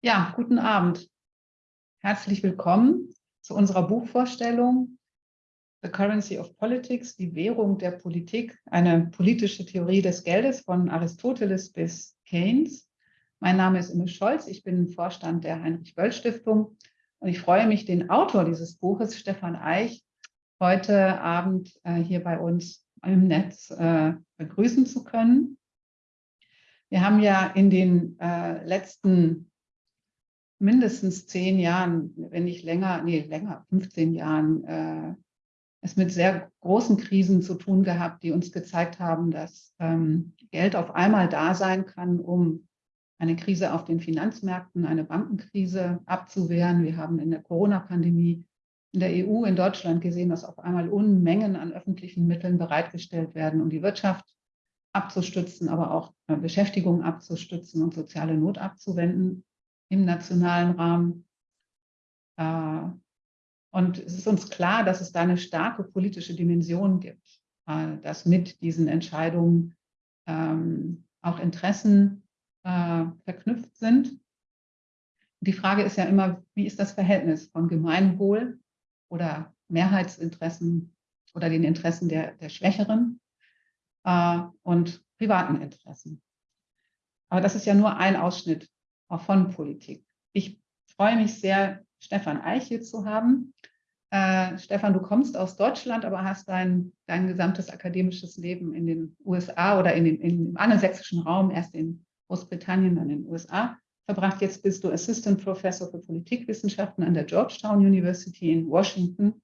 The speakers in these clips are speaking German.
Ja, guten Abend. Herzlich willkommen zu unserer Buchvorstellung The Currency of Politics, die Währung der Politik, eine politische Theorie des Geldes von Aristoteles bis Keynes. Mein Name ist Imme Scholz, ich bin Vorstand der Heinrich-Böll-Stiftung und ich freue mich, den Autor dieses Buches, Stefan Eich, heute Abend äh, hier bei uns im Netz äh, begrüßen zu können. Wir haben ja in den äh, letzten mindestens zehn Jahren, wenn nicht länger, nee, länger, 15 Jahren, äh, es mit sehr großen Krisen zu tun gehabt, die uns gezeigt haben, dass ähm, Geld auf einmal da sein kann, um eine Krise auf den Finanzmärkten, eine Bankenkrise abzuwehren. Wir haben in der Corona-Pandemie in der EU, in Deutschland gesehen, dass auf einmal Unmengen an öffentlichen Mitteln bereitgestellt werden, um die Wirtschaft abzustützen, aber auch äh, Beschäftigung abzustützen und soziale Not abzuwenden im nationalen Rahmen. Äh, und es ist uns klar, dass es da eine starke politische Dimension gibt, äh, dass mit diesen Entscheidungen ähm, auch Interessen äh, verknüpft sind. Die Frage ist ja immer, wie ist das Verhältnis von Gemeinwohl oder Mehrheitsinteressen oder den Interessen der, der Schwächeren und privaten Interessen. Aber das ist ja nur ein Ausschnitt auch von Politik. Ich freue mich sehr, Stefan Eich hier zu haben. Äh, Stefan, du kommst aus Deutschland, aber hast dein, dein gesamtes akademisches Leben in den USA oder in den, in, im angelsächsischen Raum, erst in Großbritannien, dann in den USA verbracht. Jetzt bist du Assistant Professor für Politikwissenschaften an der Georgetown University in Washington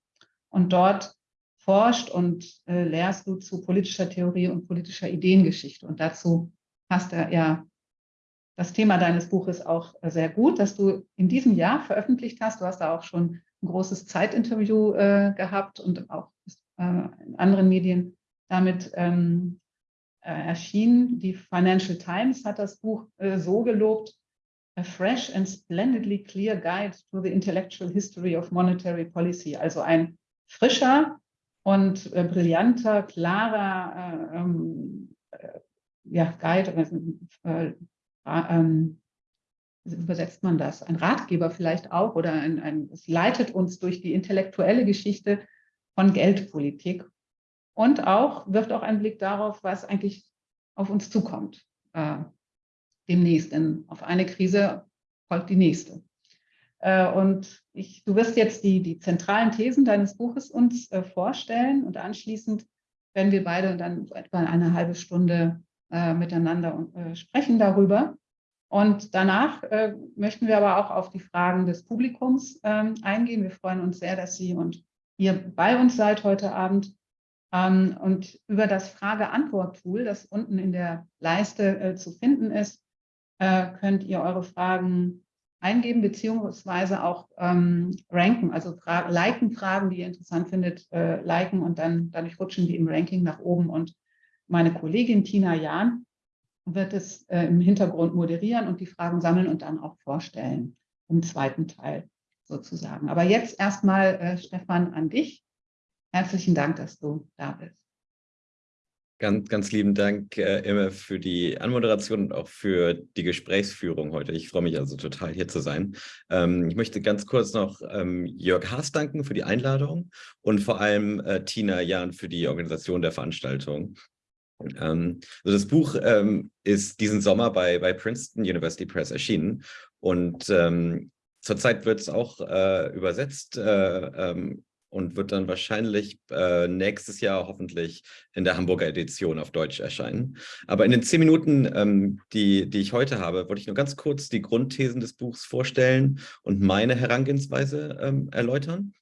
und dort forscht und äh, lehrst du zu politischer Theorie und politischer Ideengeschichte. Und dazu hast du ja das Thema deines Buches auch äh, sehr gut, dass du in diesem Jahr veröffentlicht hast. Du hast da auch schon ein großes Zeitinterview äh, gehabt und auch äh, in anderen Medien damit ähm, äh, erschienen. Die Financial Times hat das Buch äh, so gelobt, A fresh and splendidly clear guide to the intellectual history of monetary policy. Also ein frischer und äh, brillanter, klarer ähm, ja, Guide, ähm, wie übersetzt man das? Ein Ratgeber vielleicht auch oder ein, ein, es leitet uns durch die intellektuelle Geschichte von Geldpolitik und auch wirft auch einen Blick darauf, was eigentlich auf uns zukommt äh, demnächst. Denn auf eine Krise folgt die nächste. Äh, und ich, du wirst jetzt die, die zentralen Thesen deines Buches uns äh, vorstellen und anschließend werden wir beide dann etwa eine halbe Stunde äh, miteinander äh, sprechen darüber. Und danach äh, möchten wir aber auch auf die Fragen des Publikums ähm, eingehen. Wir freuen uns sehr, dass Sie und ihr bei uns seid heute Abend. Ähm, und über das Frage-Antwort-Tool, das unten in der Leiste äh, zu finden ist, äh, könnt ihr eure Fragen eingeben beziehungsweise auch ähm, ranken, also fra liken Fragen, die ihr interessant findet, äh, liken und dann dadurch rutschen die im Ranking nach oben und meine Kollegin Tina Jahn wird es äh, im Hintergrund moderieren und die Fragen sammeln und dann auch vorstellen im zweiten Teil sozusagen. Aber jetzt erstmal, äh, Stefan, an dich. Herzlichen Dank, dass du da bist. Ganz, ganz lieben Dank, äh, Imme, für die Anmoderation und auch für die Gesprächsführung heute. Ich freue mich also total, hier zu sein. Ähm, ich möchte ganz kurz noch ähm, Jörg Haas danken für die Einladung und vor allem äh, Tina Jahn für die Organisation der Veranstaltung. Ähm, also das Buch ähm, ist diesen Sommer bei, bei Princeton University Press erschienen und ähm, zurzeit wird es auch äh, übersetzt äh, und wird dann wahrscheinlich äh, nächstes Jahr hoffentlich in der Hamburger Edition auf Deutsch erscheinen. Aber in den zehn Minuten, ähm, die, die ich heute habe, wollte ich nur ganz kurz die Grundthesen des Buchs vorstellen und meine Herangehensweise ähm, erläutern.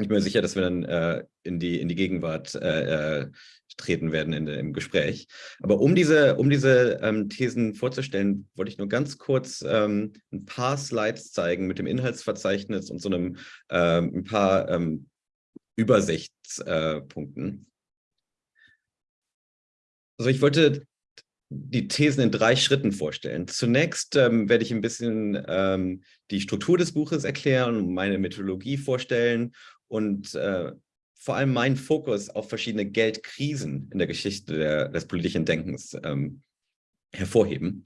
Ich bin mir sicher, dass wir dann äh, in, die, in die Gegenwart äh, äh treten werden in, im Gespräch. Aber um diese, um diese ähm, Thesen vorzustellen, wollte ich nur ganz kurz ähm, ein paar Slides zeigen mit dem Inhaltsverzeichnis und so einem ähm, ein paar ähm, Übersichtspunkten. Also ich wollte die Thesen in drei Schritten vorstellen. Zunächst ähm, werde ich ein bisschen ähm, die Struktur des Buches erklären meine Methodologie vorstellen und äh, vor allem meinen Fokus auf verschiedene Geldkrisen in der Geschichte der, des politischen Denkens ähm, hervorheben.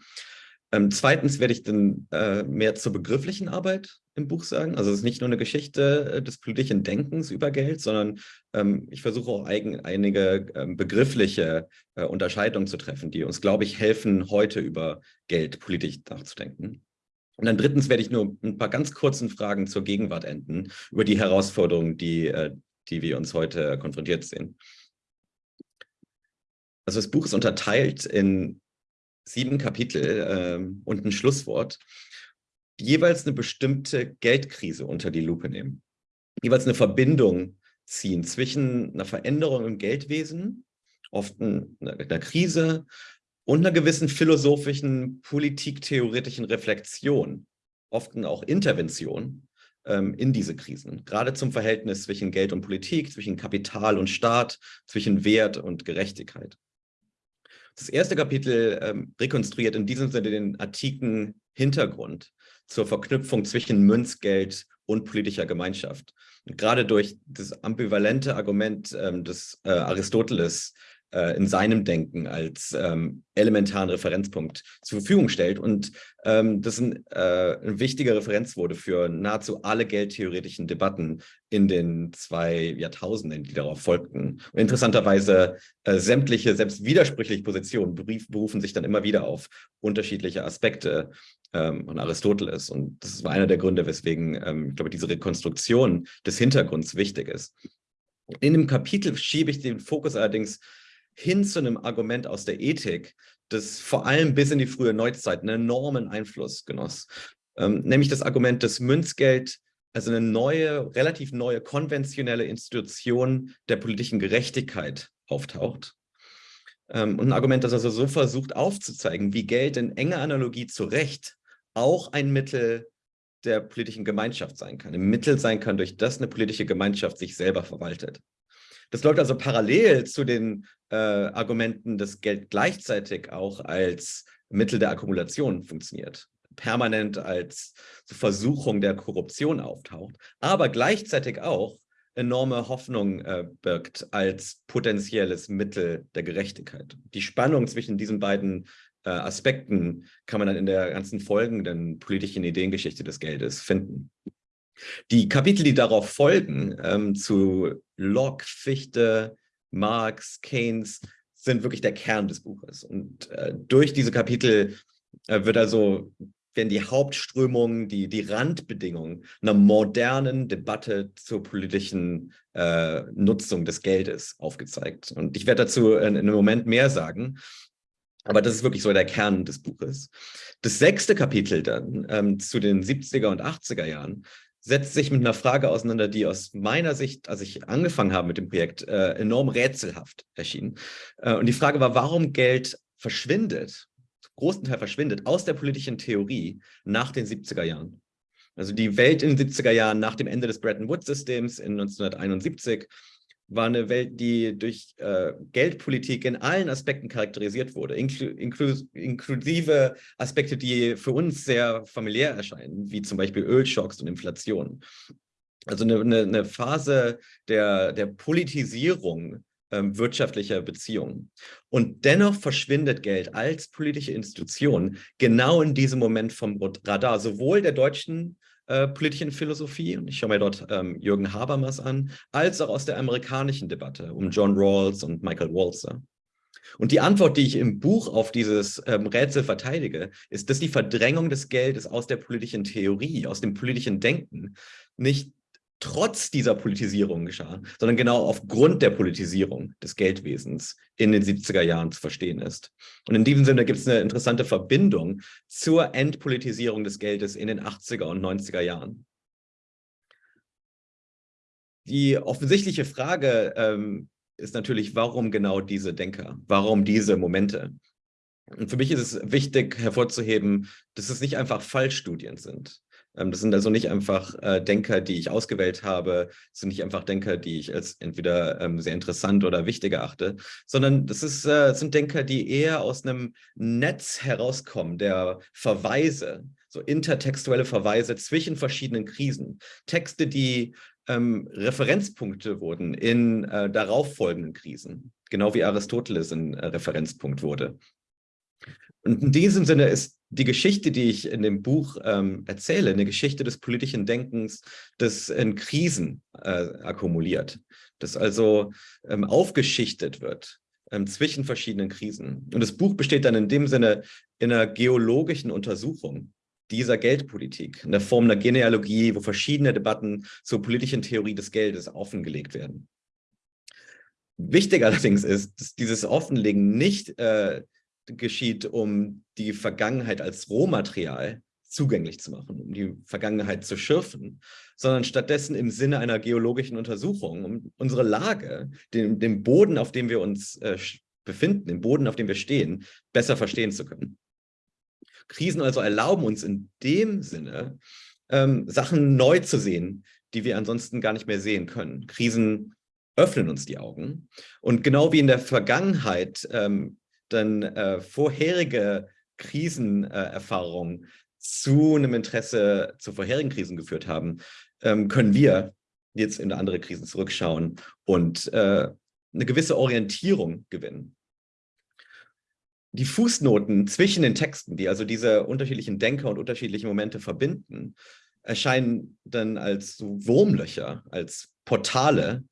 Ähm, zweitens werde ich dann äh, mehr zur begrifflichen Arbeit im Buch sagen. Also es ist nicht nur eine Geschichte äh, des politischen Denkens über Geld, sondern ähm, ich versuche auch eigen, einige ähm, begriffliche äh, Unterscheidungen zu treffen, die uns, glaube ich, helfen, heute über Geld politisch nachzudenken. Und dann drittens werde ich nur ein paar ganz kurzen Fragen zur Gegenwart enden, über die Herausforderungen, die, äh, die wir uns heute konfrontiert sehen. Also das Buch ist unterteilt in sieben Kapitel äh, und ein Schlusswort, die jeweils eine bestimmte Geldkrise unter die Lupe nehmen. Jeweils eine Verbindung ziehen zwischen einer Veränderung im Geldwesen, oft einer, einer Krise und einer gewissen philosophischen, politiktheoretischen Reflexion, oft auch Intervention ähm, in diese Krisen. Gerade zum Verhältnis zwischen Geld und Politik, zwischen Kapital und Staat, zwischen Wert und Gerechtigkeit. Das erste Kapitel ähm, rekonstruiert in diesem Sinne den antiken Hintergrund zur Verknüpfung zwischen Münzgeld und politischer Gemeinschaft. Und gerade durch das ambivalente Argument ähm, des äh, Aristoteles äh, in seinem Denken als ähm, elementaren Referenzpunkt zur Verfügung stellt. Und ähm, das ein, äh, ein wichtiger Referenz wurde für nahezu alle geldtheoretischen Debatten in den zwei Jahrtausenden, die darauf folgten. Und interessanterweise äh, sämtliche, selbst widersprüchliche Positionen berufen sich dann immer wieder auf unterschiedliche Aspekte ähm, von Aristoteles. Und das war einer der Gründe, weswegen, ähm, ich glaube, diese Rekonstruktion des Hintergrunds wichtig ist. In dem Kapitel schiebe ich den Fokus allerdings hin zu einem Argument aus der Ethik, das vor allem bis in die frühe Neuzeit einen enormen Einfluss genoss. Ähm, nämlich das Argument, dass Münzgeld also eine neue, relativ neue konventionelle Institution der politischen Gerechtigkeit auftaucht. Ähm, und ein Argument, das also so versucht aufzuzeigen, wie Geld in enger Analogie zu Recht auch ein Mittel der politischen Gemeinschaft sein kann, ein Mittel sein kann, durch das eine politische Gemeinschaft sich selber verwaltet. Das läuft also parallel zu den äh, Argumenten, dass Geld gleichzeitig auch als Mittel der Akkumulation funktioniert, permanent als Versuchung der Korruption auftaucht, aber gleichzeitig auch enorme Hoffnung äh, birgt als potenzielles Mittel der Gerechtigkeit. Die Spannung zwischen diesen beiden äh, Aspekten kann man dann in der ganzen folgenden politischen Ideengeschichte des Geldes finden. Die Kapitel, die darauf folgen, ähm, zu Locke, Fichte, Marx, Keynes, sind wirklich der Kern des Buches. Und äh, durch diese Kapitel äh, wird also werden die Hauptströmungen, die, die Randbedingungen einer modernen Debatte zur politischen äh, Nutzung des Geldes aufgezeigt. Und ich werde dazu in, in einem Moment mehr sagen. Aber das ist wirklich so der Kern des Buches. Das sechste Kapitel dann ähm, zu den 70er und 80er Jahren setzt sich mit einer Frage auseinander, die aus meiner Sicht, als ich angefangen habe mit dem Projekt, äh, enorm rätselhaft erschien. Äh, und die Frage war, warum Geld verschwindet, großen Teil verschwindet, aus der politischen Theorie nach den 70er Jahren. Also die Welt in den 70er Jahren nach dem Ende des Bretton Woods-Systems in 1971 war eine Welt, die durch äh, Geldpolitik in allen Aspekten charakterisiert wurde, inklu inklu inklusive Aspekte, die für uns sehr familiär erscheinen, wie zum Beispiel Ölschocks und Inflation. Also eine, eine, eine Phase der, der Politisierung ähm, wirtschaftlicher Beziehungen. Und dennoch verschwindet Geld als politische Institution genau in diesem Moment vom Radar, sowohl der deutschen äh, politischen Philosophie, und ich schaue mir dort ähm, Jürgen Habermas an, als auch aus der amerikanischen Debatte um John Rawls und Michael Walzer. Und die Antwort, die ich im Buch auf dieses ähm, Rätsel verteidige, ist, dass die Verdrängung des Geldes aus der politischen Theorie, aus dem politischen Denken nicht trotz dieser Politisierung geschah, sondern genau aufgrund der Politisierung des Geldwesens in den 70er Jahren zu verstehen ist. Und in diesem Sinne gibt es eine interessante Verbindung zur Entpolitisierung des Geldes in den 80er und 90er Jahren. Die offensichtliche Frage ähm, ist natürlich, warum genau diese Denker? Warum diese Momente? Und für mich ist es wichtig hervorzuheben, dass es nicht einfach Fallstudien sind. Ähm, das sind also nicht einfach äh, Denker, die ich ausgewählt habe, das sind nicht einfach Denker, die ich als entweder ähm, sehr interessant oder wichtig erachte, sondern das ist, äh, sind Denker, die eher aus einem Netz herauskommen, der Verweise, so intertextuelle Verweise zwischen verschiedenen Krisen. Texte, die ähm, Referenzpunkte wurden in äh, darauffolgenden Krisen, genau wie Aristoteles ein äh, Referenzpunkt wurde. Und in diesem Sinne ist die Geschichte, die ich in dem Buch ähm, erzähle, eine Geschichte des politischen Denkens, das in Krisen äh, akkumuliert, das also ähm, aufgeschichtet wird ähm, zwischen verschiedenen Krisen. Und das Buch besteht dann in dem Sinne in einer geologischen Untersuchung dieser Geldpolitik, in der Form einer Genealogie, wo verschiedene Debatten zur politischen Theorie des Geldes offengelegt werden. Wichtig allerdings ist, dass dieses Offenlegen nicht äh, geschieht, um die Vergangenheit als Rohmaterial zugänglich zu machen, um die Vergangenheit zu schürfen, sondern stattdessen im Sinne einer geologischen Untersuchung, um unsere Lage, den, den Boden, auf dem wir uns äh, befinden, den Boden, auf dem wir stehen, besser verstehen zu können. Krisen also erlauben uns in dem Sinne, ähm, Sachen neu zu sehen, die wir ansonsten gar nicht mehr sehen können. Krisen öffnen uns die Augen. Und genau wie in der Vergangenheit ähm, dann äh, vorherige Krisenerfahrungen äh, zu einem Interesse zu vorherigen Krisen geführt haben, ähm, können wir jetzt in andere Krisen zurückschauen und äh, eine gewisse Orientierung gewinnen. Die Fußnoten zwischen den Texten, die also diese unterschiedlichen Denker und unterschiedliche Momente verbinden, erscheinen dann als Wurmlöcher, als Portale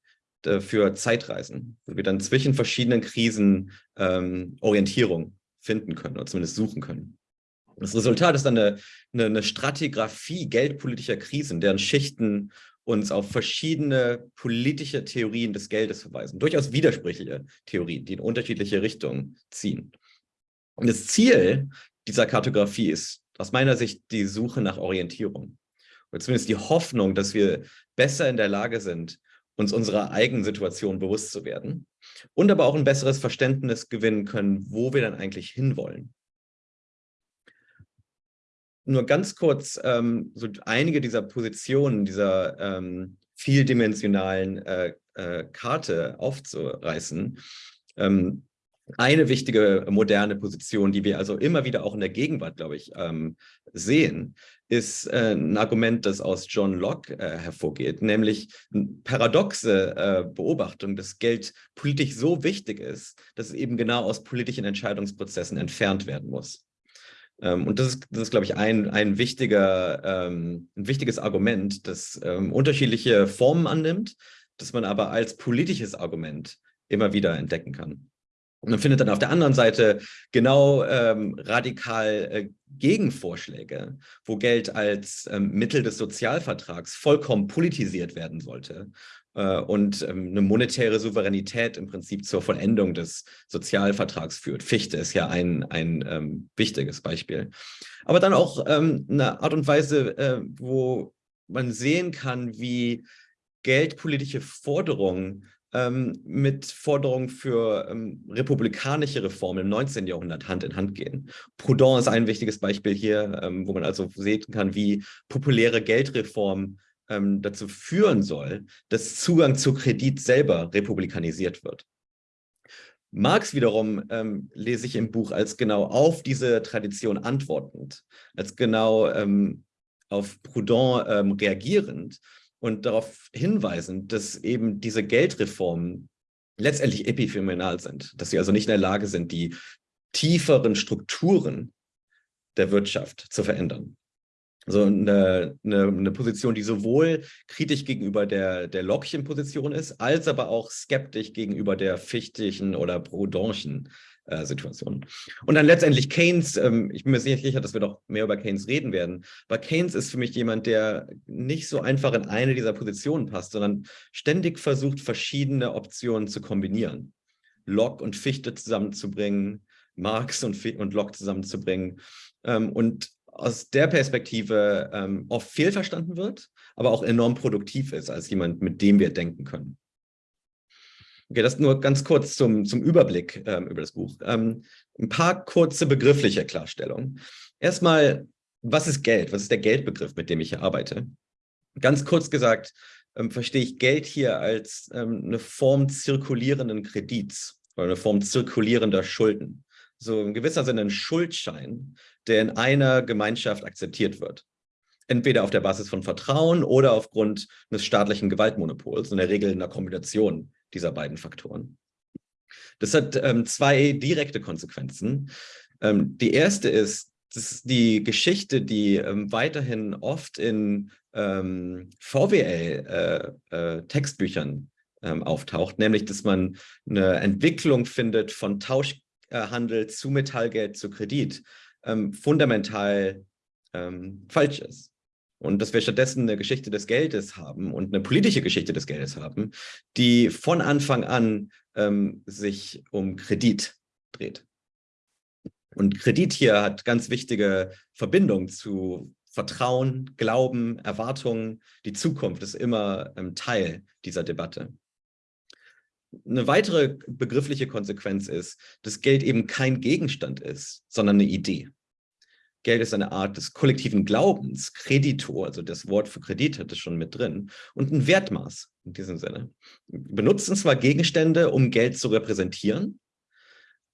für Zeitreisen, wo wir dann zwischen verschiedenen Krisen ähm, Orientierung finden können oder zumindest suchen können. Das Resultat ist dann eine, eine, eine Stratigraphie geldpolitischer Krisen, deren Schichten uns auf verschiedene politische Theorien des Geldes verweisen. Durchaus widersprüchliche Theorien, die in unterschiedliche Richtungen ziehen. Und das Ziel dieser Kartografie ist aus meiner Sicht die Suche nach Orientierung. Oder zumindest die Hoffnung, dass wir besser in der Lage sind, uns unserer eigenen Situation bewusst zu werden und aber auch ein besseres Verständnis gewinnen können, wo wir dann eigentlich hinwollen nur ganz kurz ähm, so einige dieser Positionen, dieser ähm, vieldimensionalen äh, äh, Karte aufzureißen. Ähm, eine wichtige moderne Position, die wir also immer wieder auch in der Gegenwart, glaube ich, ähm, sehen, ist äh, ein Argument, das aus John Locke äh, hervorgeht, nämlich eine paradoxe äh, Beobachtung, dass Geld politisch so wichtig ist, dass es eben genau aus politischen Entscheidungsprozessen entfernt werden muss. Ähm, und das ist, das ist, glaube ich, ein, ein, wichtiger, ähm, ein wichtiges Argument, das ähm, unterschiedliche Formen annimmt, das man aber als politisches Argument immer wieder entdecken kann. Und man findet dann auf der anderen Seite genau ähm, radikal äh, Gegenvorschläge, wo Geld als ähm, Mittel des Sozialvertrags vollkommen politisiert werden sollte äh, und ähm, eine monetäre Souveränität im Prinzip zur Vollendung des Sozialvertrags führt. Fichte ist ja ein, ein ähm, wichtiges Beispiel. Aber dann auch ähm, eine Art und Weise, äh, wo man sehen kann, wie geldpolitische Forderungen ähm, mit Forderungen für ähm, republikanische Reformen im 19. Jahrhundert Hand in Hand gehen. Proudhon ist ein wichtiges Beispiel hier, ähm, wo man also sehen kann, wie populäre Geldreformen ähm, dazu führen soll, dass Zugang zu Kredit selber republikanisiert wird. Marx wiederum ähm, lese ich im Buch als genau auf diese Tradition antwortend, als genau ähm, auf Proudhon ähm, reagierend und darauf hinweisend, dass eben diese Geldreformen letztendlich epiphenomenal sind, dass sie also nicht in der Lage sind, die tieferen Strukturen der Wirtschaft zu verändern. So eine, eine, eine, Position, die sowohl kritisch gegenüber der, der Lockchen Position ist, als aber auch skeptisch gegenüber der fichtischen oder proudhonschen äh, Situation. Und dann letztendlich Keynes, ähm, ich bin mir sicher, dass wir doch mehr über Keynes reden werden, aber Keynes ist für mich jemand, der nicht so einfach in eine dieser Positionen passt, sondern ständig versucht, verschiedene Optionen zu kombinieren. Locke und Fichte zusammenzubringen, Marx und, und Locke zusammenzubringen ähm, und aus der Perspektive ähm, oft fehlverstanden wird, aber auch enorm produktiv ist als jemand, mit dem wir denken können. Okay, das nur ganz kurz zum, zum Überblick ähm, über das Buch. Ähm, ein paar kurze begriffliche Klarstellungen. Erstmal, was ist Geld? Was ist der Geldbegriff, mit dem ich hier arbeite? Ganz kurz gesagt, ähm, verstehe ich Geld hier als ähm, eine Form zirkulierenden Kredits oder eine Form zirkulierender Schulden. So in gewisser Sinne ein Schuldschein, der in einer Gemeinschaft akzeptiert wird. Entweder auf der Basis von Vertrauen oder aufgrund des staatlichen Gewaltmonopols, in der Regel in einer Kombination dieser beiden Faktoren. Das hat ähm, zwei direkte Konsequenzen. Ähm, die erste ist, Das ist die Geschichte, die ähm, weiterhin oft in ähm, VWL-Textbüchern äh, äh, ähm, auftaucht, nämlich dass man eine Entwicklung findet von Tauschhandel zu Metallgeld zu Kredit, ähm, fundamental falsch ist. Und dass wir stattdessen eine Geschichte des Geldes haben und eine politische Geschichte des Geldes haben, die von Anfang an ähm, sich um Kredit dreht. Und Kredit hier hat ganz wichtige Verbindungen zu Vertrauen, Glauben, Erwartungen. Die Zukunft ist immer ähm, Teil dieser Debatte. Eine weitere begriffliche Konsequenz ist, dass Geld eben kein Gegenstand ist, sondern eine Idee. Geld ist eine Art des kollektiven Glaubens, Kredito, also das Wort für Kredit hat es schon mit drin, und ein Wertmaß in diesem Sinne. Wir benutzen zwar Gegenstände, um Geld zu repräsentieren,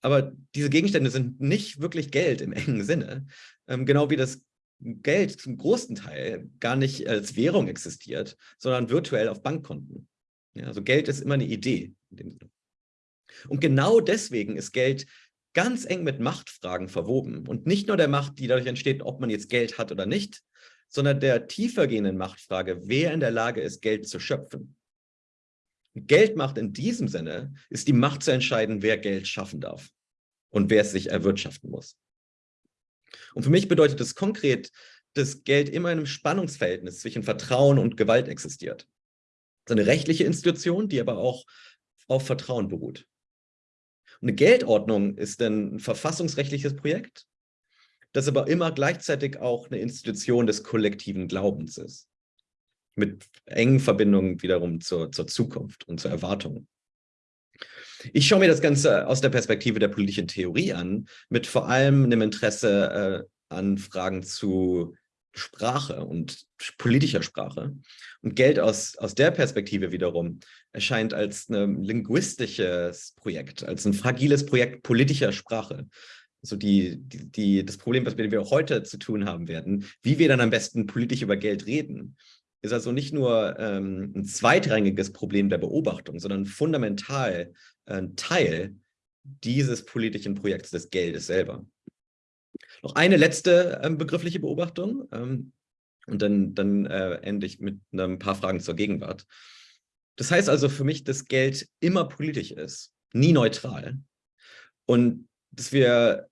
aber diese Gegenstände sind nicht wirklich Geld im engen Sinne, ähm, genau wie das Geld zum großen Teil gar nicht als Währung existiert, sondern virtuell auf Bankkonten. Ja, also Geld ist immer eine Idee. Und genau deswegen ist Geld ganz eng mit Machtfragen verwoben. Und nicht nur der Macht, die dadurch entsteht, ob man jetzt Geld hat oder nicht, sondern der tiefergehenden Machtfrage, wer in der Lage ist, Geld zu schöpfen. Geldmacht in diesem Sinne ist die Macht zu entscheiden, wer Geld schaffen darf und wer es sich erwirtschaften muss. Und für mich bedeutet das konkret, dass Geld immer in einem Spannungsverhältnis zwischen Vertrauen und Gewalt existiert. Das ist eine rechtliche Institution, die aber auch auf Vertrauen beruht. Eine Geldordnung ist ein verfassungsrechtliches Projekt, das aber immer gleichzeitig auch eine Institution des kollektiven Glaubens ist. Mit engen Verbindungen wiederum zur, zur Zukunft und zur Erwartung. Ich schaue mir das Ganze aus der Perspektive der politischen Theorie an, mit vor allem einem Interesse äh, an Fragen zu Sprache und politischer Sprache. Und Geld aus, aus der Perspektive wiederum erscheint als ein linguistisches Projekt, als ein fragiles Projekt politischer Sprache. Also die, die, die, das Problem, was wir heute zu tun haben werden, wie wir dann am besten politisch über Geld reden, ist also nicht nur ähm, ein zweitrangiges Problem der Beobachtung, sondern fundamental ein Teil dieses politischen Projekts des Geldes selber. Noch eine letzte ähm, begriffliche Beobachtung ähm, und dann, dann äh, ende ich mit ein paar Fragen zur Gegenwart. Das heißt also für mich, dass Geld immer politisch ist, nie neutral. Und dass wir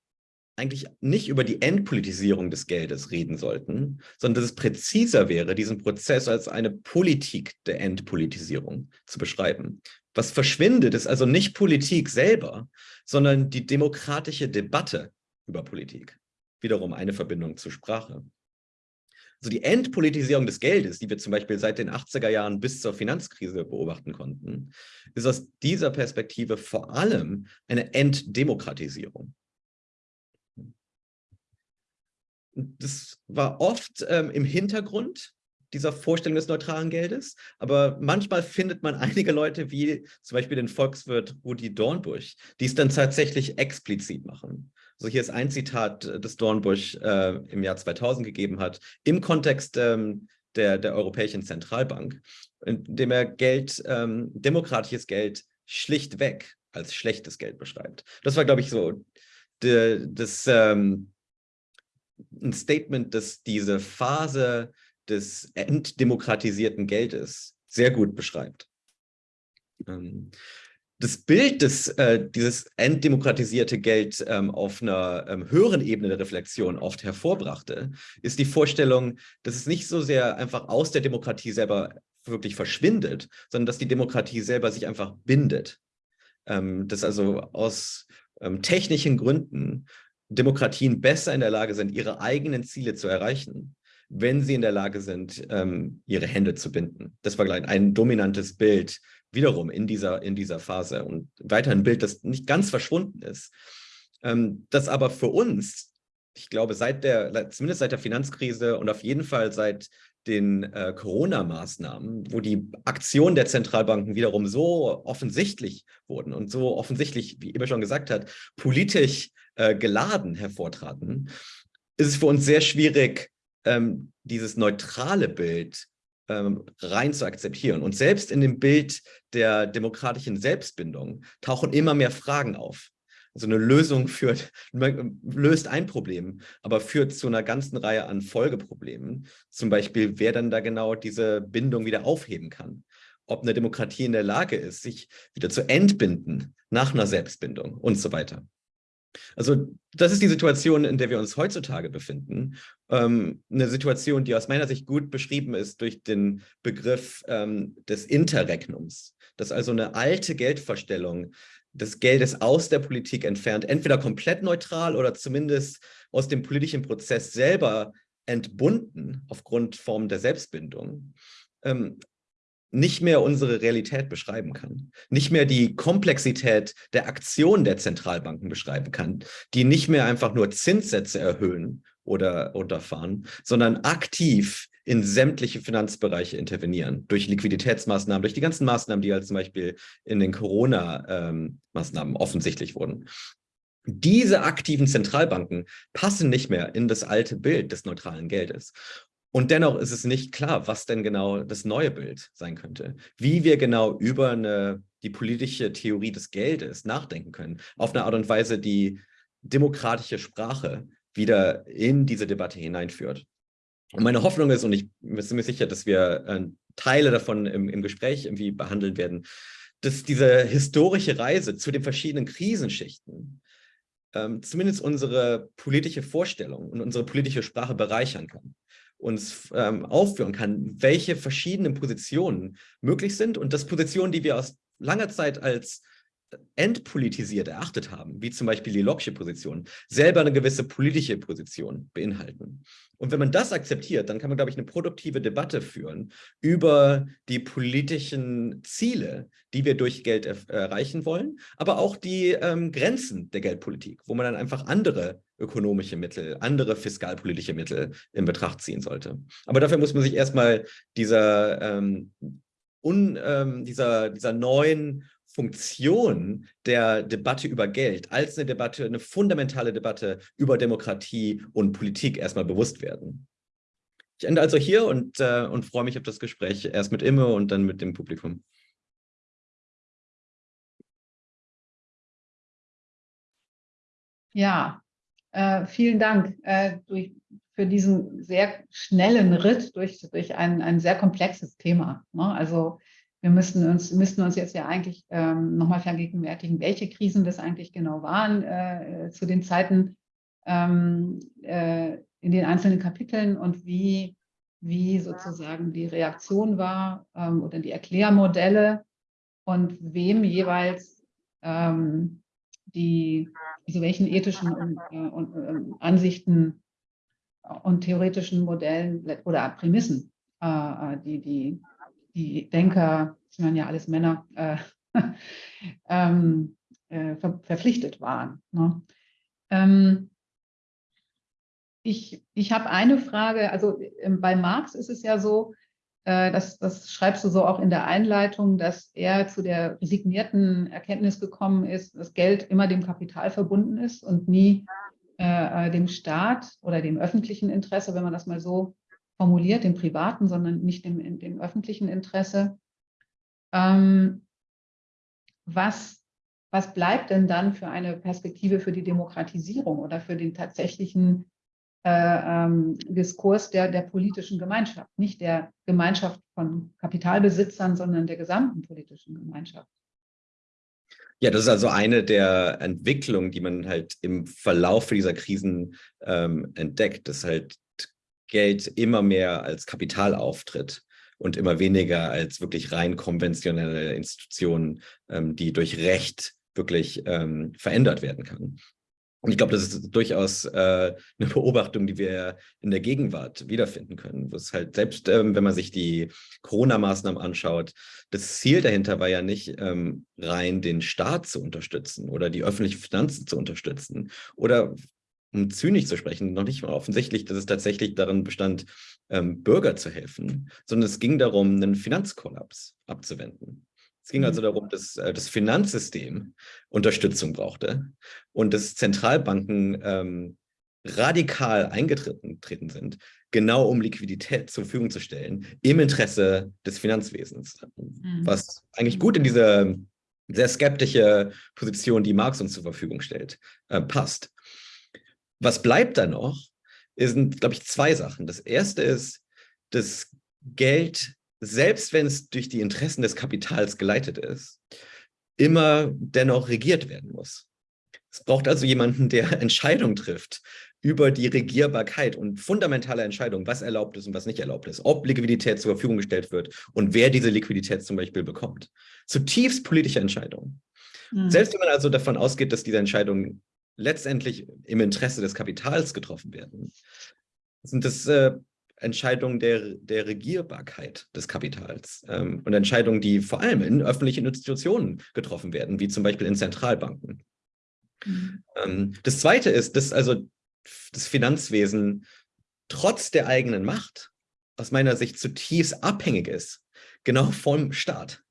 eigentlich nicht über die Entpolitisierung des Geldes reden sollten, sondern dass es präziser wäre, diesen Prozess als eine Politik der Entpolitisierung zu beschreiben. Was verschwindet, ist also nicht Politik selber, sondern die demokratische Debatte über Politik wiederum eine Verbindung zur Sprache. Also die Entpolitisierung des Geldes, die wir zum Beispiel seit den 80er Jahren bis zur Finanzkrise beobachten konnten, ist aus dieser Perspektive vor allem eine Entdemokratisierung. Das war oft ähm, im Hintergrund dieser Vorstellung des neutralen Geldes, aber manchmal findet man einige Leute wie zum Beispiel den Volkswirt Rudi Dornbusch, die es dann tatsächlich explizit machen. Also hier ist ein Zitat, äh, das Dornbusch äh, im Jahr 2000 gegeben hat, im Kontext ähm, der, der Europäischen Zentralbank, in dem er Geld, ähm, demokratisches Geld schlichtweg als schlechtes Geld beschreibt. Das war, glaube ich, so de, das, ähm, ein Statement, das diese Phase des entdemokratisierten Geldes sehr gut beschreibt. Ähm, das Bild des, äh, dieses entdemokratisierte Geld ähm, auf einer ähm, höheren Ebene der Reflexion oft hervorbrachte, ist die Vorstellung, dass es nicht so sehr einfach aus der Demokratie selber wirklich verschwindet, sondern dass die Demokratie selber sich einfach bindet. Ähm, dass also aus ähm, technischen Gründen Demokratien besser in der Lage sind, ihre eigenen Ziele zu erreichen, wenn sie in der Lage sind, ähm, ihre Hände zu binden. Das war gleich ein dominantes Bild wiederum in dieser, in dieser Phase und weiter ein Bild, das nicht ganz verschwunden ist, ähm, das aber für uns, ich glaube, seit der, zumindest seit der Finanzkrise und auf jeden Fall seit den äh, Corona-Maßnahmen, wo die Aktionen der Zentralbanken wiederum so offensichtlich wurden und so offensichtlich, wie Ibe schon gesagt hat, politisch äh, geladen hervortraten, ist es für uns sehr schwierig, ähm, dieses neutrale Bild ähm, rein zu akzeptieren. Und selbst in dem Bild der demokratischen Selbstbindung tauchen immer mehr Fragen auf. Also eine Lösung führt, löst ein Problem, aber führt zu einer ganzen Reihe an Folgeproblemen. Zum Beispiel, wer dann da genau diese Bindung wieder aufheben kann. Ob eine Demokratie in der Lage ist, sich wieder zu entbinden nach einer Selbstbindung und so weiter. Also das ist die Situation, in der wir uns heutzutage befinden. Ähm, eine Situation, die aus meiner Sicht gut beschrieben ist durch den Begriff ähm, des Interregnums. Dass also eine alte Geldvorstellung des Geldes aus der Politik entfernt, entweder komplett neutral oder zumindest aus dem politischen Prozess selber entbunden aufgrund Form der Selbstbindung, ähm, nicht mehr unsere Realität beschreiben kann, nicht mehr die Komplexität der Aktion der Zentralbanken beschreiben kann, die nicht mehr einfach nur Zinssätze erhöhen oder unterfahren, sondern aktiv in sämtliche Finanzbereiche intervenieren, durch Liquiditätsmaßnahmen, durch die ganzen Maßnahmen, die halt zum Beispiel in den Corona-Maßnahmen offensichtlich wurden. Diese aktiven Zentralbanken passen nicht mehr in das alte Bild des neutralen Geldes. Und dennoch ist es nicht klar, was denn genau das neue Bild sein könnte. Wie wir genau über eine, die politische Theorie des Geldes nachdenken können. Auf eine Art und Weise, die demokratische Sprache wieder in diese Debatte hineinführt. Und meine Hoffnung ist, und ich bin mir sicher, dass wir äh, Teile davon im, im Gespräch irgendwie behandeln werden, dass diese historische Reise zu den verschiedenen Krisenschichten ähm, zumindest unsere politische Vorstellung und unsere politische Sprache bereichern kann uns ähm, aufführen kann, welche verschiedenen Positionen möglich sind und das Positionen, die wir aus langer Zeit als entpolitisiert erachtet haben, wie zum Beispiel die Locke'sche Position, selber eine gewisse politische Position beinhalten. Und wenn man das akzeptiert, dann kann man, glaube ich, eine produktive Debatte führen über die politischen Ziele, die wir durch Geld erreichen wollen, aber auch die ähm, Grenzen der Geldpolitik, wo man dann einfach andere ökonomische Mittel, andere fiskalpolitische Mittel in Betracht ziehen sollte. Aber dafür muss man sich erstmal dieser, ähm, un, ähm, dieser, dieser neuen Funktion der Debatte über Geld als eine Debatte, eine fundamentale Debatte über Demokratie und Politik erstmal bewusst werden. Ich ende also hier und, äh, und freue mich auf das Gespräch erst mit Imme und dann mit dem Publikum. Ja, äh, vielen Dank äh, durch, für diesen sehr schnellen Ritt durch, durch ein, ein sehr komplexes Thema. Ne? Also wir müssen uns, müssten uns jetzt ja eigentlich ähm, nochmal vergegenwärtigen, welche Krisen das eigentlich genau waren äh, zu den Zeiten ähm, äh, in den einzelnen Kapiteln und wie, wie sozusagen die Reaktion war ähm, oder die Erklärmodelle und wem jeweils ähm, die, also welchen ethischen und, äh, und äh, Ansichten und theoretischen Modellen oder Prämissen äh, äh, die, die die Denker, das waren ja alles Männer, äh, ähm, äh, ver verpflichtet waren. Ne? Ähm, ich ich habe eine Frage, also ähm, bei Marx ist es ja so, das, das schreibst du so auch in der Einleitung, dass er zu der resignierten Erkenntnis gekommen ist, dass Geld immer dem Kapital verbunden ist und nie äh, äh dem Staat oder dem öffentlichen Interesse, wenn man das mal so formuliert, dem privaten, sondern nicht dem, dem öffentlichen Interesse. Ähm, was, was bleibt denn dann für eine Perspektive für die Demokratisierung oder für den tatsächlichen äh, ähm, Diskurs der, der politischen Gemeinschaft, nicht der Gemeinschaft von Kapitalbesitzern, sondern der gesamten politischen Gemeinschaft? Ja, das ist also eine der Entwicklungen, die man halt im Verlauf dieser Krisen ähm, entdeckt, dass halt Geld immer mehr als Kapital auftritt und immer weniger als wirklich rein konventionelle Institutionen, ähm, die durch Recht wirklich ähm, verändert werden kann. Und ich glaube, das ist durchaus äh, eine Beobachtung, die wir in der Gegenwart wiederfinden können. Das halt selbst, ähm, wenn man sich die Corona-Maßnahmen anschaut, das Ziel dahinter war ja nicht ähm, rein den Staat zu unterstützen oder die öffentlichen Finanzen zu unterstützen oder um zynisch zu sprechen, noch nicht mal offensichtlich, dass es tatsächlich darin bestand, ähm, Bürger zu helfen, sondern es ging darum, einen Finanzkollaps abzuwenden. Es ging also mhm. darum, dass äh, das Finanzsystem Unterstützung brauchte und dass Zentralbanken ähm, radikal eingetreten sind, genau um Liquidität zur Verfügung zu stellen, im Interesse des Finanzwesens. Mhm. Was eigentlich gut in diese sehr skeptische Position, die Marx uns zur Verfügung stellt, äh, passt. Was bleibt da noch, sind, glaube ich, zwei Sachen. Das erste ist, dass Geld, selbst wenn es durch die Interessen des Kapitals geleitet ist, immer dennoch regiert werden muss. Es braucht also jemanden, der Entscheidungen trifft über die Regierbarkeit und fundamentale Entscheidungen, was erlaubt ist und was nicht erlaubt ist, ob Liquidität zur Verfügung gestellt wird und wer diese Liquidität zum Beispiel bekommt. Zutiefst politische Entscheidungen. Mhm. Selbst wenn man also davon ausgeht, dass diese Entscheidungen letztendlich im Interesse des Kapitals getroffen werden, sind das äh, Entscheidungen der, der Regierbarkeit des Kapitals ähm, und Entscheidungen, die vor allem in öffentlichen Institutionen getroffen werden, wie zum Beispiel in Zentralbanken. Mhm. Ähm, das Zweite ist, dass also das Finanzwesen trotz der eigenen Macht aus meiner Sicht zutiefst abhängig ist, genau vom Staat.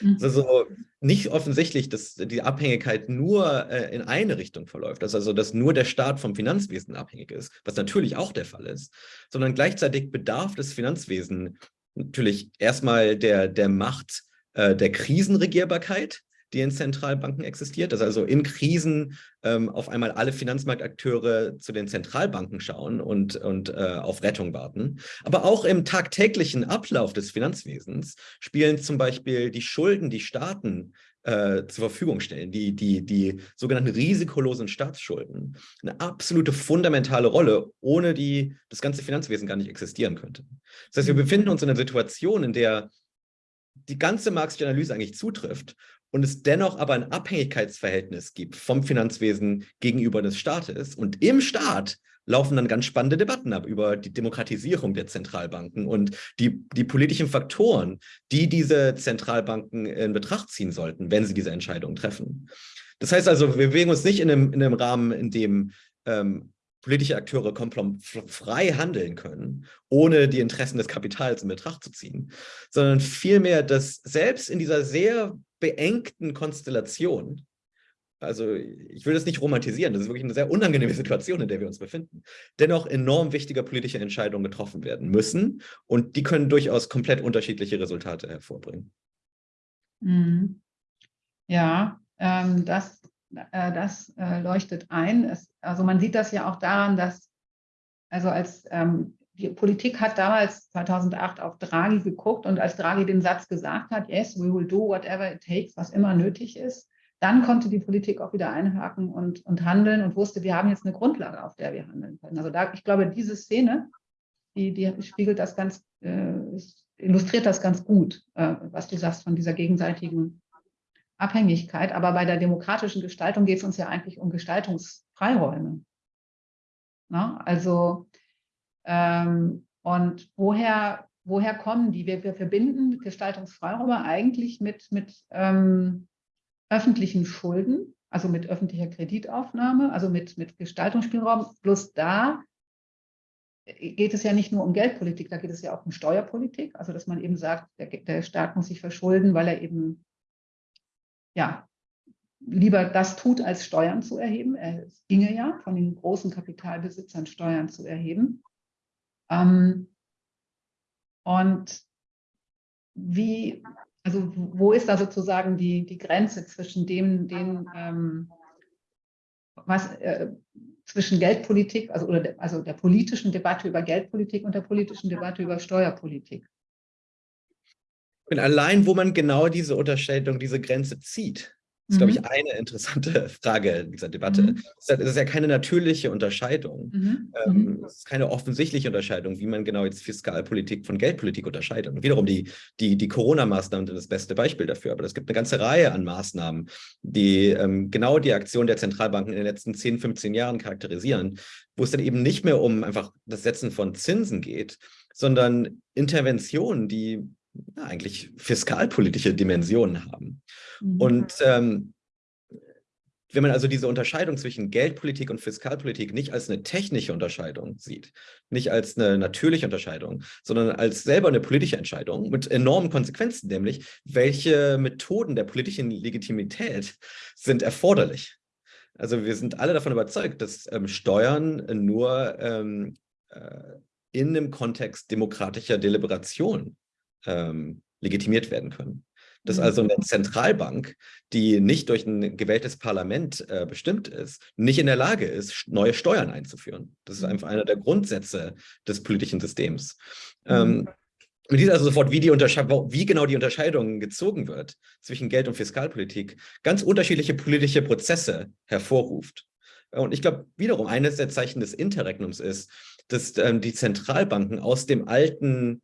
Mhm. Also nicht offensichtlich, dass die Abhängigkeit nur äh, in eine Richtung verläuft, dass also dass nur der Staat vom Finanzwesen abhängig ist, was natürlich auch der Fall ist, sondern gleichzeitig bedarf das Finanzwesen natürlich erstmal der, der Macht äh, der Krisenregierbarkeit, die in Zentralbanken existiert, dass also in Krisen ähm, auf einmal alle Finanzmarktakteure zu den Zentralbanken schauen und, und äh, auf Rettung warten. Aber auch im tagtäglichen Ablauf des Finanzwesens spielen zum Beispiel die Schulden, die Staaten äh, zur Verfügung stellen, die, die, die sogenannten risikolosen Staatsschulden, eine absolute fundamentale Rolle, ohne die das ganze Finanzwesen gar nicht existieren könnte. Das heißt, wir mhm. befinden uns in einer Situation, in der die ganze marxische Analyse eigentlich zutrifft und es dennoch aber ein Abhängigkeitsverhältnis gibt vom Finanzwesen gegenüber des Staates. Und im Staat laufen dann ganz spannende Debatten ab über die Demokratisierung der Zentralbanken und die, die politischen Faktoren, die diese Zentralbanken in Betracht ziehen sollten, wenn sie diese Entscheidungen treffen. Das heißt also, wir bewegen uns nicht in einem, in einem Rahmen, in dem ähm, politische Akteure frei handeln können, ohne die Interessen des Kapitals in Betracht zu ziehen, sondern vielmehr, dass selbst in dieser sehr beengten Konstellation, also ich will das nicht romantisieren, das ist wirklich eine sehr unangenehme Situation, in der wir uns befinden, dennoch enorm wichtige politische Entscheidungen getroffen werden müssen und die können durchaus komplett unterschiedliche Resultate hervorbringen. Mhm. Ja, ähm, das äh, das äh, leuchtet ein. Es, also man sieht das ja auch daran, dass, also als ähm, die Politik hat damals 2008 auf Draghi geguckt und als Draghi den Satz gesagt hat, yes, we will do whatever it takes, was immer nötig ist, dann konnte die Politik auch wieder einhaken und, und handeln und wusste, wir haben jetzt eine Grundlage, auf der wir handeln können. Also da, ich glaube, diese Szene, die, die spiegelt das ganz, äh, illustriert das ganz gut, äh, was du sagst von dieser gegenseitigen Abhängigkeit. Aber bei der demokratischen Gestaltung geht es uns ja eigentlich um Gestaltungsfreiräume. Na, also, ähm, und woher, woher kommen die? Wir, wir verbinden Gestaltungsfreiräume eigentlich mit, mit ähm, öffentlichen Schulden, also mit öffentlicher Kreditaufnahme, also mit, mit Gestaltungsspielraum. Bloß da geht es ja nicht nur um Geldpolitik, da geht es ja auch um Steuerpolitik, also dass man eben sagt, der, der Staat muss sich verschulden, weil er eben ja, lieber das tut, als Steuern zu erheben. Es ginge ja, von den großen Kapitalbesitzern Steuern zu erheben. Ähm, und wie, also wo ist da sozusagen die, die Grenze zwischen dem, den, ähm, was äh, zwischen Geldpolitik, also, oder de, also der politischen Debatte über Geldpolitik und der politischen Debatte über Steuerpolitik? Und allein, wo man genau diese Unterscheidung, diese Grenze zieht, ist, mhm. glaube ich, eine interessante Frage in dieser Debatte. Mhm. Es ist ja keine natürliche Unterscheidung. Mhm. Ähm, mhm. es ist keine offensichtliche Unterscheidung, wie man genau jetzt Fiskalpolitik von Geldpolitik unterscheidet. Und wiederum, die, die, die Corona-Maßnahmen sind das beste Beispiel dafür. Aber es gibt eine ganze Reihe an Maßnahmen, die ähm, genau die Aktion der Zentralbanken in den letzten 10, 15 Jahren charakterisieren, wo es dann eben nicht mehr um einfach das Setzen von Zinsen geht, sondern Interventionen, die ja, eigentlich fiskalpolitische Dimensionen haben. Mhm. Und ähm, wenn man also diese Unterscheidung zwischen Geldpolitik und Fiskalpolitik nicht als eine technische Unterscheidung sieht, nicht als eine natürliche Unterscheidung, sondern als selber eine politische Entscheidung mit enormen Konsequenzen, nämlich welche Methoden der politischen Legitimität sind erforderlich. Also wir sind alle davon überzeugt, dass ähm, Steuern nur ähm, äh, in einem Kontext demokratischer Deliberation ähm, legitimiert werden können. dass mhm. also eine Zentralbank, die nicht durch ein gewähltes Parlament äh, bestimmt ist, nicht in der Lage ist, neue Steuern einzuführen. Das ist einfach einer der Grundsätze des politischen Systems. Mhm. Ähm, und dies also sofort, wie, die wie genau die Unterscheidung gezogen wird zwischen Geld- und Fiskalpolitik, ganz unterschiedliche politische Prozesse hervorruft. Und ich glaube, wiederum, eines der Zeichen des Interregnums ist, dass ähm, die Zentralbanken aus dem alten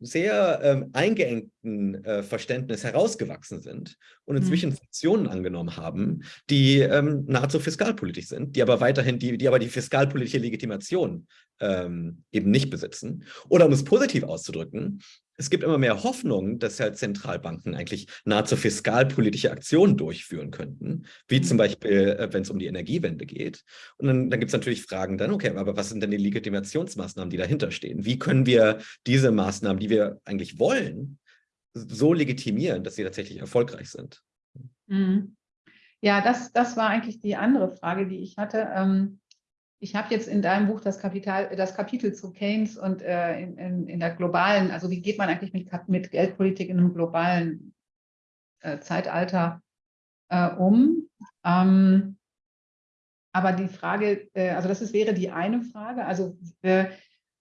sehr ähm, eingeengten äh, Verständnis herausgewachsen sind und inzwischen mhm. Funktionen angenommen haben, die ähm, nahezu fiskalpolitisch sind, die aber weiterhin, die, die aber die fiskalpolitische Legitimation ähm, eben nicht besitzen. Oder um es positiv auszudrücken, es gibt immer mehr Hoffnung, dass halt Zentralbanken eigentlich nahezu fiskalpolitische Aktionen durchführen könnten, wie zum mhm. Beispiel, äh, wenn es um die Energiewende geht. Und dann, dann gibt es natürlich Fragen dann, okay, aber was sind denn die Legitimationsmaßnahmen, die dahinter stehen? Wie können wir diese Maßnahmen, die wir eigentlich wollen, so legitimieren, dass sie tatsächlich erfolgreich sind? Mhm. Ja, das, das war eigentlich die andere Frage, die ich hatte. Ähm, ich habe jetzt in deinem Buch das, Kapital, das Kapitel zu Keynes und äh, in, in, in, der globalen, also wie geht man eigentlich mit, mit Geldpolitik in einem globalen äh, Zeitalter äh, um? Ähm, aber die Frage, äh, also das ist, wäre die eine Frage, also äh,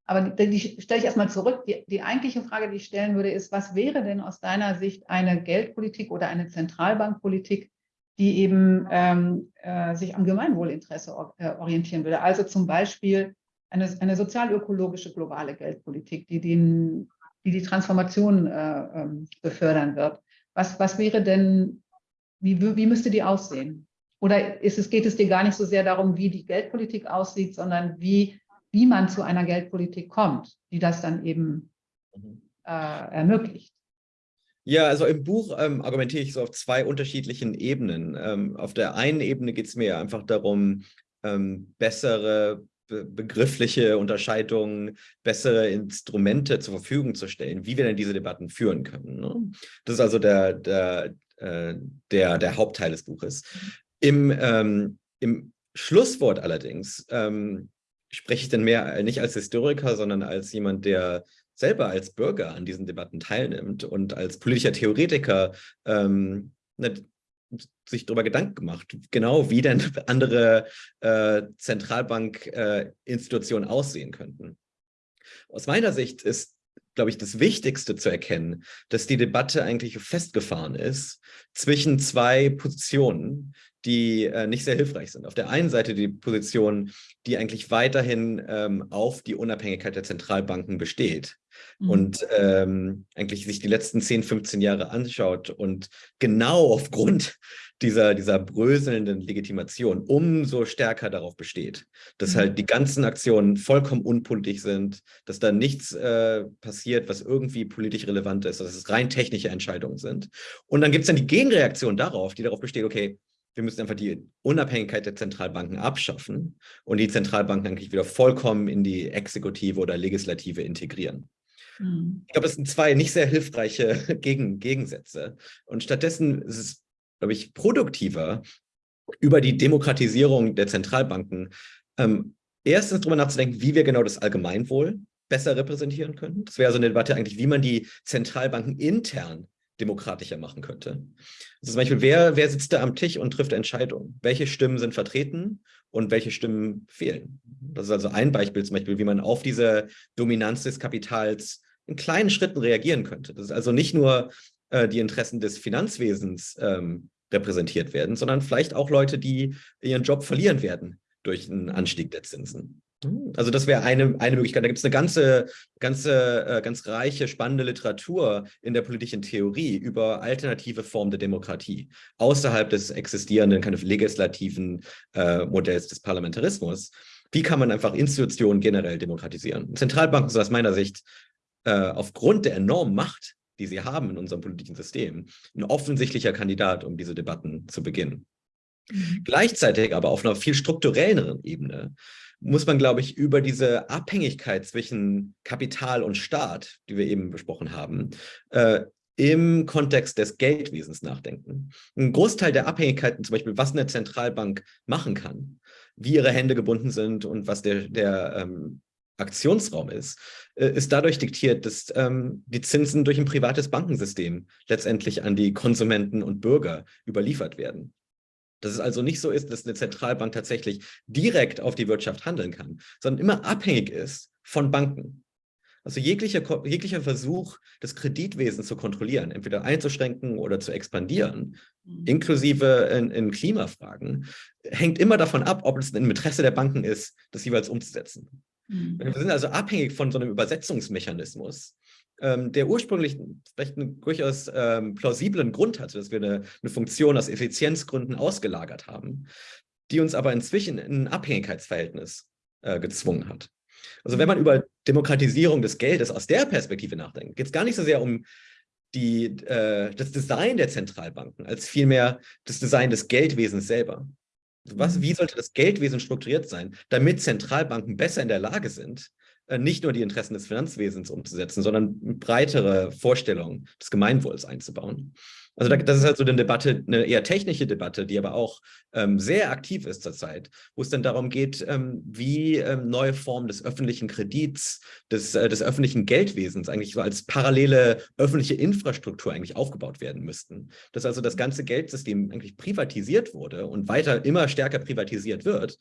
aber die, die stelle ich erstmal zurück. Die, die eigentliche Frage, die ich stellen würde, ist, was wäre denn aus deiner Sicht eine Geldpolitik oder eine Zentralbankpolitik, die eben ähm, äh, sich am Gemeinwohlinteresse or äh, orientieren würde. Also zum Beispiel eine, eine sozialökologische globale Geldpolitik, die, den, die die Transformation äh, ähm, befördern wird. Was, was wäre denn, wie, wie müsste die aussehen? Oder ist es, geht es dir gar nicht so sehr darum, wie die Geldpolitik aussieht, sondern wie, wie man zu einer Geldpolitik kommt, die das dann eben mhm. äh, ermöglicht? Ja, also im Buch ähm, argumentiere ich so auf zwei unterschiedlichen Ebenen. Ähm, auf der einen Ebene geht es mir einfach darum, ähm, bessere be begriffliche Unterscheidungen, bessere Instrumente zur Verfügung zu stellen, wie wir denn diese Debatten führen können. Ne? Das ist also der, der, äh, der, der Hauptteil des Buches. Im, ähm, im Schlusswort allerdings ähm, spreche ich dann mehr nicht als Historiker, sondern als jemand, der selber als Bürger an diesen Debatten teilnimmt und als politischer Theoretiker ähm, ne, sich darüber Gedanken gemacht, genau wie denn andere äh, Zentralbankinstitutionen äh, aussehen könnten. Aus meiner Sicht ist, glaube ich, das Wichtigste zu erkennen, dass die Debatte eigentlich festgefahren ist zwischen zwei Positionen, die äh, nicht sehr hilfreich sind. Auf der einen Seite die Position, die eigentlich weiterhin ähm, auf die Unabhängigkeit der Zentralbanken besteht mhm. und ähm, eigentlich sich die letzten 10, 15 Jahre anschaut und genau aufgrund dieser, dieser bröselnden Legitimation umso stärker darauf besteht, dass mhm. halt die ganzen Aktionen vollkommen unpolitisch sind, dass da nichts äh, passiert, was irgendwie politisch relevant ist, dass es rein technische Entscheidungen sind. Und dann gibt es dann die Gegenreaktion darauf, die darauf besteht, okay, wir müssen einfach die Unabhängigkeit der Zentralbanken abschaffen und die Zentralbanken eigentlich wieder vollkommen in die Exekutive oder Legislative integrieren. Mhm. Ich glaube, das sind zwei nicht sehr hilfreiche Gegen Gegensätze. Und stattdessen ist es, glaube ich, produktiver, über die Demokratisierung der Zentralbanken ähm, erstens darüber nachzudenken, wie wir genau das Allgemeinwohl besser repräsentieren können. Das wäre so eine Debatte eigentlich, wie man die Zentralbanken intern demokratischer machen könnte. Also zum Beispiel, wer, wer sitzt da am Tisch und trifft Entscheidungen? Welche Stimmen sind vertreten und welche Stimmen fehlen? Das ist also ein Beispiel zum Beispiel, wie man auf diese Dominanz des Kapitals in kleinen Schritten reagieren könnte. Das ist also nicht nur äh, die Interessen des Finanzwesens ähm, repräsentiert werden, sondern vielleicht auch Leute, die ihren Job verlieren werden durch einen Anstieg der Zinsen. Hm, also das wäre eine, eine Möglichkeit. Da gibt es eine ganze, ganze, äh, ganz reiche, spannende Literatur in der politischen Theorie über alternative Formen der Demokratie außerhalb des existierenden kind of legislativen äh, Modells des Parlamentarismus. Wie kann man einfach Institutionen generell demokratisieren? Zentralbanken sind aus meiner Sicht äh, aufgrund der enormen Macht, die sie haben in unserem politischen System, ein offensichtlicher Kandidat, um diese Debatten zu beginnen. Mhm. Gleichzeitig aber auf einer viel strukturelleren Ebene muss man, glaube ich, über diese Abhängigkeit zwischen Kapital und Staat, die wir eben besprochen haben, äh, im Kontext des Geldwesens nachdenken. Ein Großteil der Abhängigkeiten, zum Beispiel, was eine Zentralbank machen kann, wie ihre Hände gebunden sind und was der, der, ähm, Aktionsraum ist, äh, ist dadurch diktiert, dass ähm, die Zinsen durch ein privates Bankensystem letztendlich an die Konsumenten und Bürger überliefert werden. Dass es also nicht so ist, dass eine Zentralbank tatsächlich direkt auf die Wirtschaft handeln kann, sondern immer abhängig ist von Banken. Also jeglicher, jeglicher Versuch, das Kreditwesen zu kontrollieren, entweder einzuschränken oder zu expandieren, mhm. inklusive in, in, Klimafragen, hängt immer davon ab, ob es im Interesse der Banken ist, das jeweils umzusetzen. Mhm. Wir sind also abhängig von so einem Übersetzungsmechanismus, ähm, der ursprünglich vielleicht einen durchaus ähm, plausiblen Grund hatte, dass wir eine, eine Funktion aus Effizienzgründen ausgelagert haben, die uns aber inzwischen in ein Abhängigkeitsverhältnis äh, gezwungen hat. Also wenn man über Demokratisierung des Geldes aus der Perspektive nachdenkt, geht es gar nicht so sehr um die, äh, das Design der Zentralbanken, als vielmehr das Design des Geldwesens selber. Was, wie sollte das Geldwesen strukturiert sein, damit Zentralbanken besser in der Lage sind, nicht nur die Interessen des Finanzwesens umzusetzen, sondern breitere Vorstellungen des Gemeinwohls einzubauen. Also das ist halt so eine Debatte, eine eher technische Debatte, die aber auch ähm, sehr aktiv ist zurzeit, wo es dann darum geht, ähm, wie ähm, neue Formen des öffentlichen Kredits, des, äh, des öffentlichen Geldwesens eigentlich so als parallele öffentliche Infrastruktur eigentlich aufgebaut werden müssten. Dass also das ganze Geldsystem eigentlich privatisiert wurde und weiter immer stärker privatisiert wird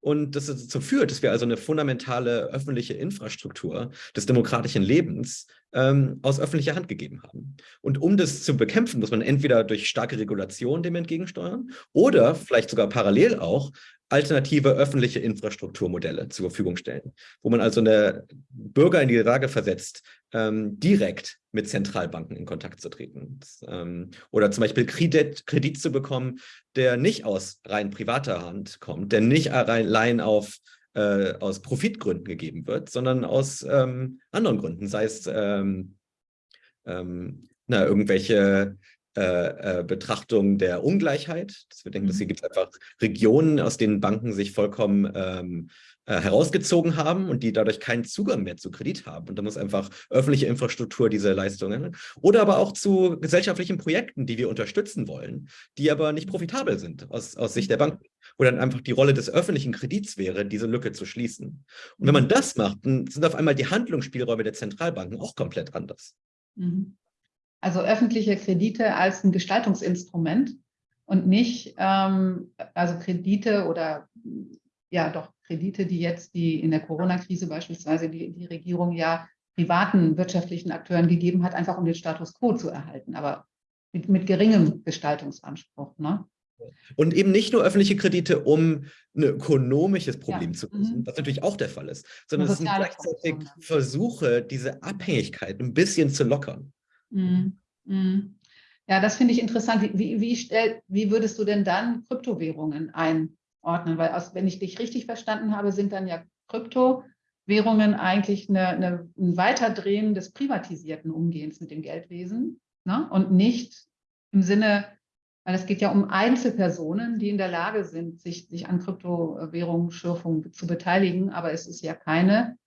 und das dazu führt, dass wir also eine fundamentale öffentliche Infrastruktur des demokratischen Lebens ähm, aus öffentlicher Hand gegeben haben. Und um das zu bekämpfen, muss man entweder durch starke Regulation dem entgegensteuern oder vielleicht sogar parallel auch alternative öffentliche Infrastrukturmodelle zur Verfügung stellen, wo man also eine Bürger in die Lage versetzt, ähm, direkt mit Zentralbanken in Kontakt zu treten. Ähm, oder zum Beispiel Kredit, Kredit zu bekommen, der nicht aus rein privater Hand kommt, der nicht allein auf äh, aus Profitgründen gegeben wird, sondern aus ähm, anderen Gründen, sei es ähm, ähm, na, irgendwelche äh, äh, Betrachtung der Ungleichheit. Dass wir denken, dass hier mhm. gibt es einfach Regionen, aus denen Banken sich vollkommen ähm, äh, herausgezogen haben und die dadurch keinen Zugang mehr zu Kredit haben. Und da muss einfach öffentliche Infrastruktur diese Leistungen oder aber auch zu gesellschaftlichen Projekten, die wir unterstützen wollen, die aber nicht profitabel sind aus, aus Sicht der. Banken wo dann einfach die Rolle des öffentlichen Kredits wäre, diese Lücke zu schließen. Und wenn man das macht, dann sind auf einmal die Handlungsspielräume der Zentralbanken auch komplett anders. Mhm. Also öffentliche Kredite als ein Gestaltungsinstrument und nicht, ähm, also Kredite oder ja doch Kredite, die jetzt die in der Corona-Krise beispielsweise die, die Regierung ja privaten wirtschaftlichen Akteuren gegeben hat, einfach um den Status quo zu erhalten, aber mit, mit geringem Gestaltungsanspruch. Ne? Und eben nicht nur öffentliche Kredite, um ein ökonomisches Problem ja. zu lösen, mhm. was natürlich auch der Fall ist, sondern es sind gleichzeitig Versuche, diese Abhängigkeit ein bisschen zu lockern. Mhm. Mhm. Ja, das finde ich interessant. Wie, wie, stell, wie würdest du denn dann Kryptowährungen einordnen? Weil aus, wenn ich dich richtig verstanden habe, sind dann ja Kryptowährungen eigentlich eine, eine, ein Weiterdrehen des privatisierten Umgehens mit dem Geldwesen ne? und nicht im Sinne weil es geht ja um Einzelpersonen, die in der Lage sind, sich, sich an Kryptowährungsschürfung zu beteiligen. Aber es ist ja keine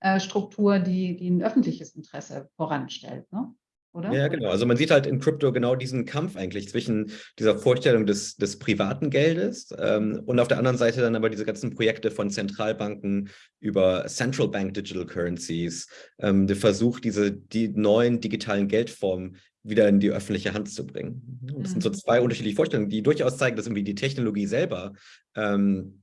äh, Struktur, die, die ein öffentliches Interesse voranstellt. Ne? Oder? Ja, genau. Also man sieht halt in Krypto genau diesen Kampf eigentlich zwischen dieser Vorstellung des, des privaten Geldes ähm, und auf der anderen Seite dann aber diese ganzen Projekte von Zentralbanken über Central Bank Digital Currencies, ähm, der Versuch, diese die neuen digitalen Geldformen wieder in die öffentliche Hand zu bringen. Das sind so mhm. zwei unterschiedliche Vorstellungen, die durchaus zeigen, dass irgendwie die Technologie selber ähm,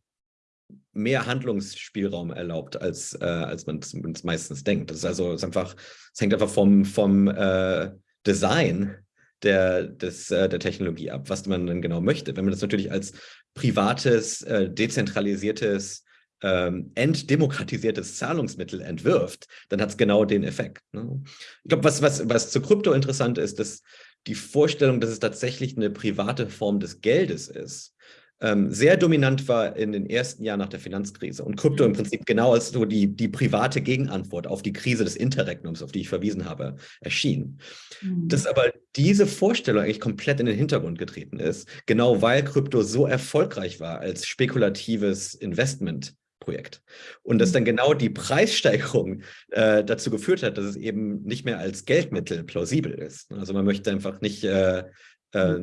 mehr Handlungsspielraum erlaubt, als, äh, als man es meistens denkt. Das ist also ist einfach, es hängt einfach vom, vom äh, Design der, des, äh, der Technologie ab, was man dann genau möchte. Wenn man das natürlich als privates, äh, dezentralisiertes ähm, entdemokratisiertes Zahlungsmittel entwirft, dann hat es genau den Effekt. Ne? Ich glaube, was, was, was zu Krypto interessant ist, dass die Vorstellung, dass es tatsächlich eine private Form des Geldes ist, ähm, sehr dominant war in den ersten Jahren nach der Finanzkrise und Krypto im mhm. Prinzip genau als so die, die private Gegenantwort auf die Krise des Interregnums, auf die ich verwiesen habe, erschien. Mhm. Dass aber diese Vorstellung eigentlich komplett in den Hintergrund getreten ist, genau weil Krypto so erfolgreich war als spekulatives Investment Projekt. Und dass mhm. dann genau die Preissteigerung äh, dazu geführt hat, dass es eben nicht mehr als Geldmittel plausibel ist. Also man möchte einfach nicht äh, äh.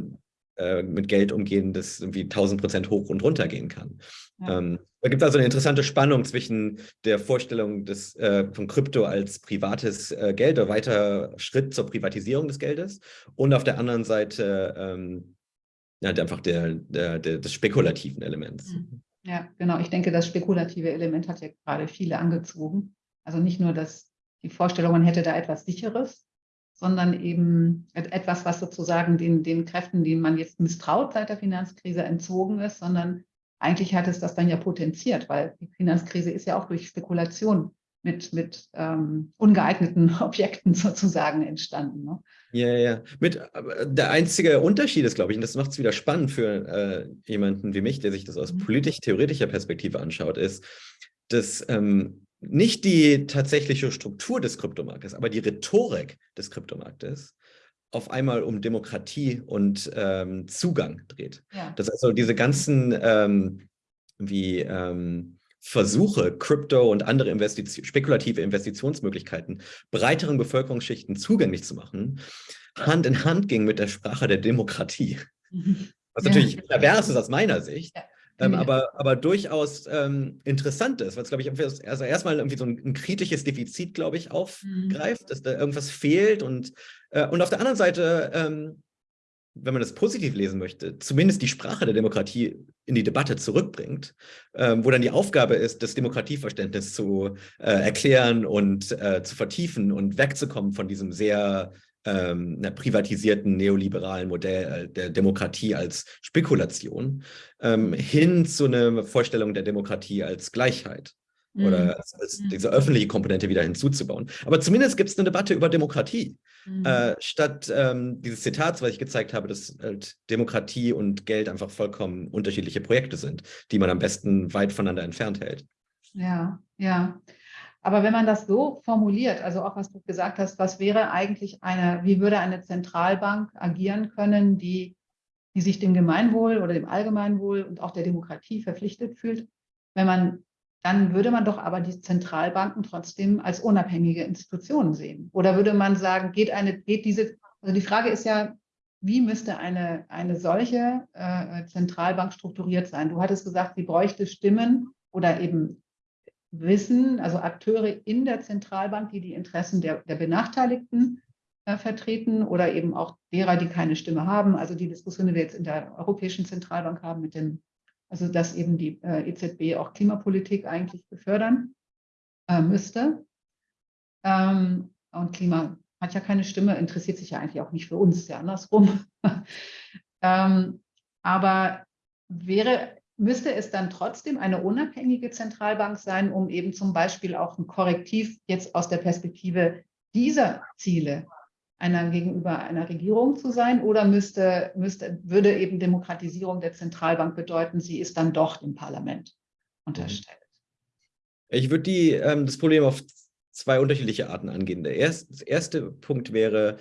Äh, mit Geld umgehen, das irgendwie 1000 Prozent hoch und runter gehen kann. Ja. Ähm, da gibt es also eine interessante Spannung zwischen der Vorstellung des, äh, von Krypto als privates äh, Geld, oder weiter Schritt zur Privatisierung des Geldes und auf der anderen Seite ähm, ja, einfach der, der, der, des spekulativen Elements. Mhm. Ja, genau. Ich denke, das spekulative Element hat ja gerade viele angezogen. Also nicht nur, dass die Vorstellung, man hätte da etwas Sicheres, sondern eben etwas, was sozusagen den, den Kräften, denen man jetzt misstraut seit der Finanzkrise, entzogen ist, sondern eigentlich hat es das dann ja potenziert, weil die Finanzkrise ist ja auch durch Spekulation mit, mit ähm, ungeeigneten Objekten sozusagen entstanden. Ne? Ja, ja. Mit, der einzige Unterschied ist, glaube ich, und das macht es wieder spannend für äh, jemanden wie mich, der sich das aus mhm. politisch-theoretischer Perspektive anschaut, ist, dass ähm, nicht die tatsächliche Struktur des Kryptomarktes, aber die Rhetorik des Kryptomarktes auf einmal um Demokratie und ähm, Zugang dreht. Ja. Dass also diese ganzen ähm, wie ähm, Versuche, Krypto und andere Investition, spekulative Investitionsmöglichkeiten breiteren Bevölkerungsschichten zugänglich zu machen, Hand in Hand ging mit der Sprache der Demokratie. Was ja. natürlich pervers ist aus meiner Sicht, ja. Ähm, aber, aber durchaus ähm, interessant ist, weil es, glaube ich, also erstmal irgendwie so ein, ein kritisches Defizit, glaube ich, aufgreift, mhm. dass da irgendwas fehlt. Und, äh, und auf der anderen Seite, ähm, wenn man das positiv lesen möchte, zumindest die Sprache der Demokratie in die Debatte zurückbringt, ähm, wo dann die Aufgabe ist, das Demokratieverständnis zu äh, erklären und äh, zu vertiefen und wegzukommen von diesem sehr ähm, einer privatisierten neoliberalen Modell äh, der Demokratie als Spekulation ähm, hin zu einer Vorstellung der Demokratie als Gleichheit oder mhm. als, als mhm. diese öffentliche Komponente wieder hinzuzubauen. Aber zumindest gibt es eine Debatte über Demokratie. Mhm. Äh, statt ähm, dieses Zitats, was ich gezeigt habe, dass halt Demokratie und Geld einfach vollkommen unterschiedliche Projekte sind, die man am besten weit voneinander entfernt hält. Ja, ja. Aber wenn man das so formuliert, also auch was du gesagt hast, was wäre eigentlich eine, wie würde eine Zentralbank agieren können, die, die sich dem Gemeinwohl oder dem Allgemeinwohl und auch der Demokratie verpflichtet fühlt, wenn man, dann würde man doch aber die Zentralbanken trotzdem als unabhängige Institutionen sehen. Oder würde man sagen, geht eine, geht diese, also die Frage ist ja, wie müsste eine, eine solche äh, Zentralbank strukturiert sein? Du hattest gesagt, sie bräuchte Stimmen oder eben Wissen, also Akteure in der Zentralbank, die die Interessen der, der Benachteiligten äh, vertreten oder eben auch derer, die keine Stimme haben. Also die Diskussion, die wir jetzt in der Europäischen Zentralbank haben, mit dem, also dass eben die äh, EZB auch Klimapolitik eigentlich befördern äh, müsste. Ähm, und Klima hat ja keine Stimme, interessiert sich ja eigentlich auch nicht für uns, ja andersrum. ähm, aber wäre müsste es dann trotzdem eine unabhängige Zentralbank sein, um eben zum Beispiel auch ein Korrektiv jetzt aus der Perspektive dieser Ziele einer gegenüber einer Regierung zu sein oder müsste, müsste, würde eben Demokratisierung der Zentralbank bedeuten, sie ist dann doch dem Parlament unterstellt? Ich würde die, ähm, das Problem auf zwei unterschiedliche Arten angehen. Der erste, erste Punkt wäre,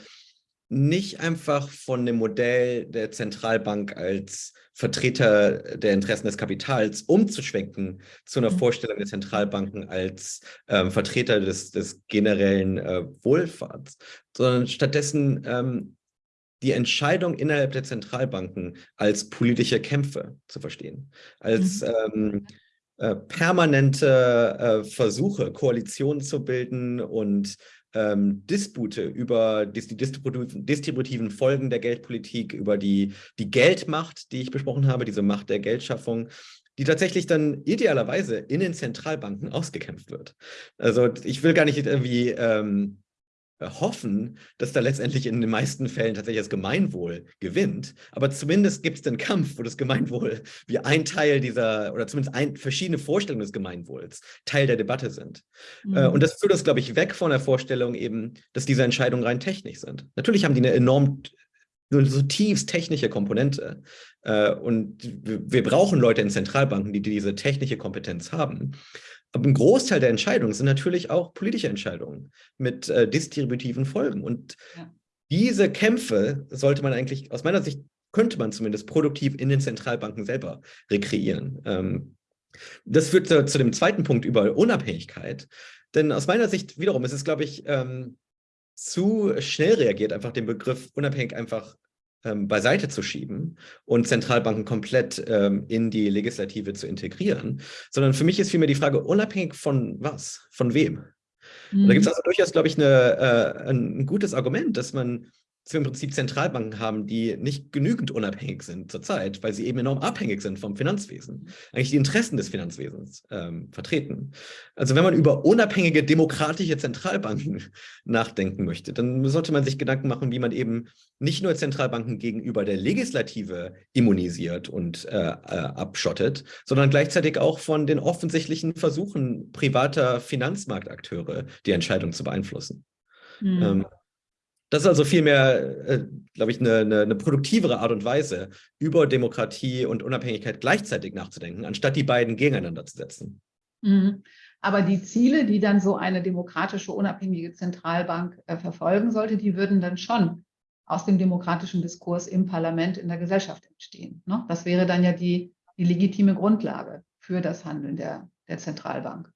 nicht einfach von dem Modell der Zentralbank als Vertreter der Interessen des Kapitals umzuschwenken zu einer mhm. Vorstellung der Zentralbanken als ähm, Vertreter des, des generellen äh, Wohlfahrts, sondern stattdessen ähm, die Entscheidung innerhalb der Zentralbanken als politische Kämpfe zu verstehen, als mhm. ähm, äh, permanente äh, Versuche, Koalitionen zu bilden und ähm, Dispute über die, die distributiven, Folgen der Geldpolitik, über die, die Geldmacht, die ich besprochen habe, diese Macht der Geldschaffung, die tatsächlich dann idealerweise in den Zentralbanken ausgekämpft wird. Also ich will gar nicht irgendwie ähm, hoffen, dass da letztendlich in den meisten Fällen tatsächlich das Gemeinwohl gewinnt. Aber zumindest gibt es den Kampf, wo das Gemeinwohl wie ein Teil dieser, oder zumindest ein, verschiedene Vorstellungen des Gemeinwohls Teil der Debatte sind. Äh, mhm. und das führt uns, glaube ich, weg von der Vorstellung eben, dass diese Entscheidungen rein technisch sind. Natürlich haben die eine enorm eine zutiefst technische Komponente. Äh, und wir brauchen Leute in Zentralbanken, die diese technische Kompetenz haben. Aber ein Großteil der Entscheidungen sind natürlich auch politische Entscheidungen mit äh, distributiven Folgen. Und ja. diese Kämpfe sollte man eigentlich, aus meiner Sicht, könnte man zumindest produktiv in den Zentralbanken selber rekreieren. Ähm, das führt zu, zu, dem zweiten Punkt über Unabhängigkeit. Denn aus meiner Sicht wiederum ist es, glaube ich, ähm, zu schnell reagiert, einfach den Begriff unabhängig einfach ähm, beiseite zu schieben und Zentralbanken komplett ähm, in die Legislative zu integrieren, sondern für mich ist vielmehr die Frage, unabhängig von was, von wem? Mhm. da gibt es also durchaus, glaube ich, eine, äh, ein gutes Argument, dass man im Prinzip Zentralbanken haben, die nicht genügend unabhängig sind zurzeit, weil sie eben enorm abhängig sind vom Finanzwesen, eigentlich die Interessen des Finanzwesens ähm, vertreten. Also wenn man über unabhängige demokratische Zentralbanken nachdenken möchte, dann sollte man sich Gedanken machen, wie man eben nicht nur Zentralbanken gegenüber der Legislative immunisiert und äh, äh, abschottet, sondern gleichzeitig auch von den offensichtlichen Versuchen privater Finanzmarktakteure die Entscheidung zu beeinflussen. Mhm. Ähm, das ist also vielmehr, äh, glaube ich, eine, eine, eine, produktivere Art und Weise, über Demokratie und Unabhängigkeit gleichzeitig nachzudenken, anstatt die beiden gegeneinander zu setzen. Mhm. Aber die Ziele, die dann so eine demokratische, unabhängige Zentralbank äh, verfolgen sollte, die würden dann schon aus dem demokratischen Diskurs im Parlament, in der Gesellschaft entstehen. Ne? Das wäre dann ja die, die legitime Grundlage für das Handeln der, der Zentralbank.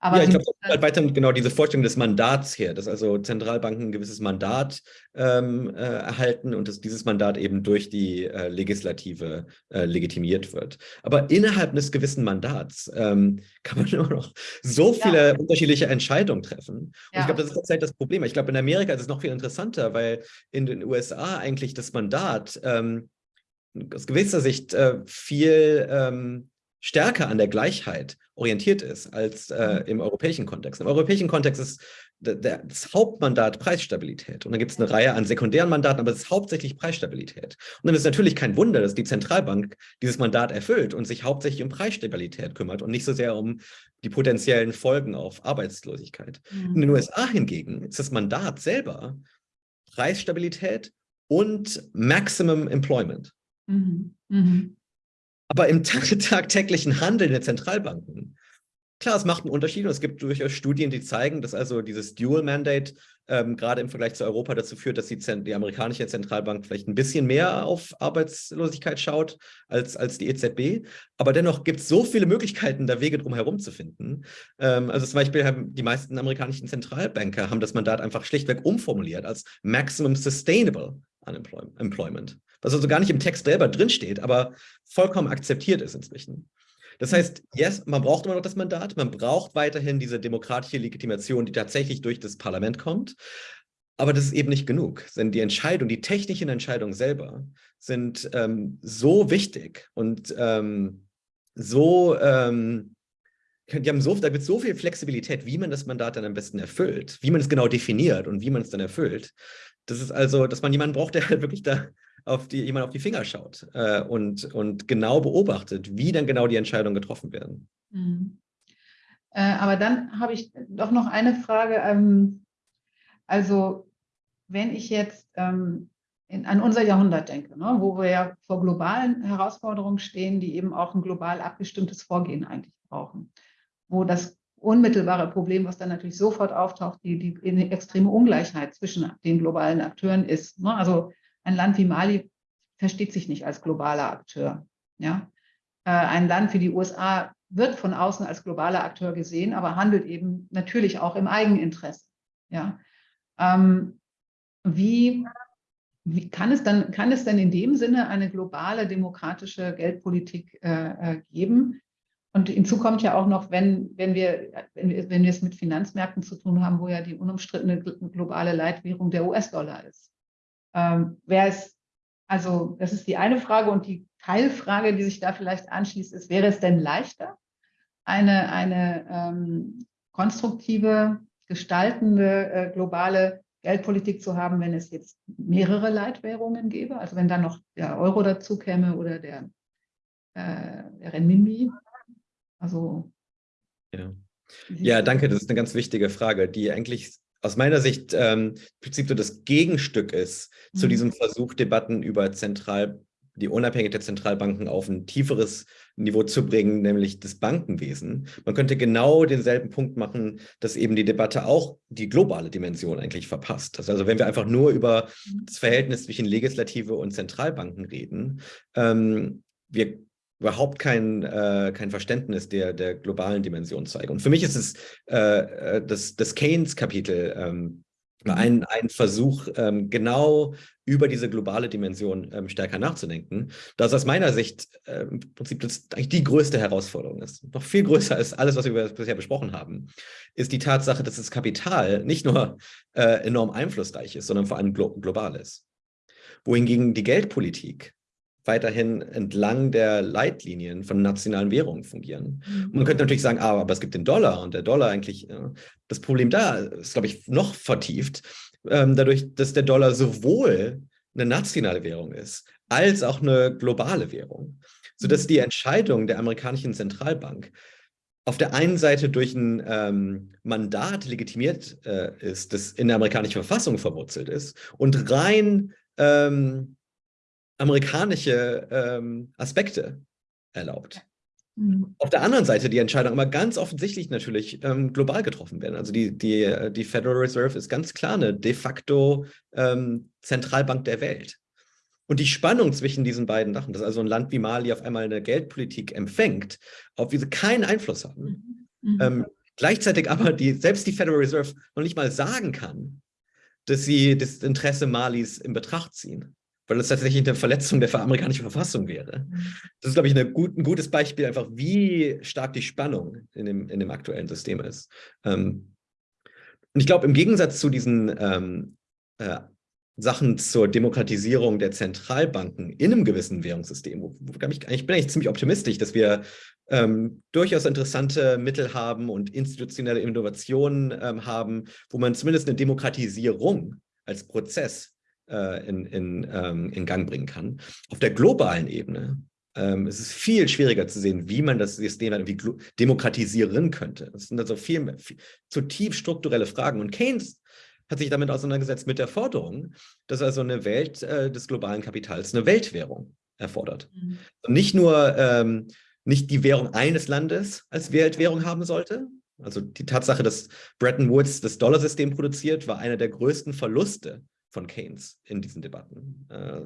Aber ja, ich glaube, das halt weiter genau diese Vorstellung des Mandats her, dass also Zentralbanken ein gewisses Mandat ähm, äh, erhalten und dass dieses Mandat eben durch die äh, Legislative äh, legitimiert wird. Aber innerhalb eines gewissen Mandats ähm, kann man immer noch so viele ja. unterschiedliche Entscheidungen treffen. Und ja. ich glaube, das ist tatsächlich das Problem. Ich glaube, in Amerika ist es noch viel interessanter, weil in den USA eigentlich das Mandat ähm, aus gewisser Sicht äh, viel ähm, stärker an der Gleichheit orientiert ist als äh, mhm. im europäischen Kontext. Im europäischen Kontext ist das Hauptmandat Preisstabilität. Und dann gibt es eine Reihe an sekundären Mandaten, aber es ist hauptsächlich Preisstabilität. Und dann ist natürlich kein Wunder, dass die Zentralbank dieses Mandat erfüllt und sich hauptsächlich um Preisstabilität kümmert und nicht so sehr um die potenziellen Folgen auf Arbeitslosigkeit. Mhm. In den USA hingegen ist das Mandat selber Preisstabilität und Maximum Employment. Mhm. Mhm. Aber im tagtäglichen Handeln der Zentralbanken, klar, es macht einen Unterschied und es gibt durchaus Studien, die zeigen, dass also dieses Dual Mandate ähm, gerade im Vergleich zu Europa dazu führt, dass die, die, amerikanische Zentralbank vielleicht ein bisschen mehr auf Arbeitslosigkeit schaut als, als die EZB. Aber dennoch gibt es so viele Möglichkeiten, da Wege drum herum zu finden. Ähm, also zum Beispiel haben die meisten amerikanischen Zentralbanker haben das Mandat einfach schlichtweg umformuliert als Maximum Sustainable Unemployment was also gar nicht im Text selber drinsteht, aber vollkommen akzeptiert ist inzwischen. Das heißt, yes, man braucht immer noch das Mandat, man braucht weiterhin diese demokratische Legitimation, die tatsächlich durch das Parlament kommt, aber das ist eben nicht genug, denn die Entscheidung, die technischen Entscheidungen selber sind ähm, so wichtig und ähm, so, ähm, die haben so, da wird so viel Flexibilität, wie man das Mandat dann am besten erfüllt, wie man es genau definiert und wie man es dann erfüllt. Das ist also, dass man jemanden braucht, der halt wirklich da auf die, jemand auf die Finger schaut äh, und, und genau beobachtet, wie dann genau die Entscheidungen getroffen werden. Mhm. Äh, aber dann habe ich doch noch eine Frage. Ähm, also wenn ich jetzt ähm, in, an unser Jahrhundert denke, ne, wo wir ja vor globalen Herausforderungen stehen, die eben auch ein global abgestimmtes Vorgehen eigentlich brauchen, wo das unmittelbare Problem, was dann natürlich sofort auftaucht, die, die extreme Ungleichheit zwischen den globalen Akteuren ist. Ne? Also ein Land wie Mali versteht sich nicht als globaler Akteur. Ja? Äh, ein Land wie die USA wird von außen als globaler Akteur gesehen, aber handelt eben natürlich auch im Eigeninteresse. Ja? Ähm, wie, wie kann, es dann, kann es denn in dem Sinne eine globale demokratische Geldpolitik äh, äh geben? Und hinzu kommt ja auch noch, wenn, wenn, wir, wenn, wenn wir es mit Finanzmärkten zu tun haben, wo ja die unumstrittene globale Leitwährung der US-Dollar ist. Ähm, Wäre es, also das ist die eine Frage und die Teilfrage, die sich da vielleicht anschließt, ist, wäre es denn leichter, eine, eine ähm, konstruktive, gestaltende, äh, globale Geldpolitik zu haben, wenn es jetzt mehrere Leitwährungen gäbe, also wenn dann noch der Euro dazu käme oder der, äh, der Renminbi. Also ja. ja, danke. Das ist eine ganz wichtige Frage, die eigentlich aus meiner Sicht ähm, im Prinzip so das Gegenstück ist mhm. zu diesem Versuch, Debatten über zentral, die Unabhängigkeit der Zentralbanken auf ein tieferes Niveau zu bringen, nämlich das Bankenwesen. Man könnte genau denselben Punkt machen, dass eben die Debatte auch die globale Dimension eigentlich verpasst. Also wenn wir einfach nur über mhm. das Verhältnis zwischen Legislative und Zentralbanken reden, ähm, wir überhaupt kein, äh, kein Verständnis der, der globalen Dimension zeigen. Und für mich ist es äh, äh das, das Keynes-Kapitel ähm, Mhm. Ein, ein Versuch, ähm, genau über diese globale Dimension ähm, stärker nachzudenken, das aus meiner Sicht äh, im Prinzip das eigentlich die größte Herausforderung ist. Noch viel größer als alles, was wir bisher besprochen haben, ist die Tatsache, dass das Kapital nicht nur äh, enorm einflussreich ist, sondern vor allem glo global ist. Wohingegen die Geldpolitik weiterhin entlang der Leitlinien von nationalen Währungen fungieren. Und mhm. man könnte natürlich sagen, ah, aber es gibt den Dollar und der Dollar eigentlich, äh, das Problem da ist, glaube ich, noch vertieft, ähm, dadurch, dass der Dollar sowohl eine nationale Währung ist, als auch eine globale Währung, sodass mhm. die Entscheidung der amerikanischen Zentralbank auf der einen Seite durch ein ähm, Mandat legitimiert äh, ist, das in der amerikanischen Verfassung verwurzelt ist und rein ähm, amerikanische ähm, Aspekte erlaubt. Mhm. Auf der anderen Seite die Entscheidung aber ganz offensichtlich natürlich ähm, global getroffen werden. Also die, die, die Federal Reserve ist ganz klar eine de facto ähm, Zentralbank der Welt. Und die Spannung zwischen diesen beiden Sachen, dass also ein Land wie Mali auf einmal eine Geldpolitik empfängt, auf die sie keinen Einfluss haben, mhm. mhm. ähm, gleichzeitig aber die, selbst die Federal Reserve noch nicht mal sagen kann, dass sie das Interesse Malis in Betracht ziehen weil es tatsächlich eine Verletzung der amerikanischen Verfassung wäre. Das ist, glaube ich, gut, ein gutes Beispiel einfach, wie stark die Spannung in dem, in dem aktuellen System ist. Ähm, und ich glaube, im Gegensatz zu diesen ähm, äh, Sachen zur Demokratisierung der Zentralbanken in einem gewissen Währungssystem, wo, wo ich, ich bin eigentlich ziemlich optimistisch, dass wir ähm, durchaus interessante Mittel haben und institutionelle Innovationen ähm, haben, wo man zumindest eine Demokratisierung als Prozess in, in, ähm, in Gang bringen kann. Auf der globalen Ebene ähm, ist es viel schwieriger zu sehen, wie man das System irgendwie demokratisieren könnte. Das sind also viel, viel zutiefst strukturelle Fragen. Und Keynes hat sich damit auseinandergesetzt mit der Forderung, dass also eine Welt äh, des globalen Kapitals eine Weltwährung erfordert. Mhm. Und nicht nur ähm, nicht die Währung eines Landes als Weltwährung haben sollte. Also die Tatsache, dass Bretton Woods das Dollarsystem produziert, war einer der größten Verluste von Keynes in diesen Debatten. Äh,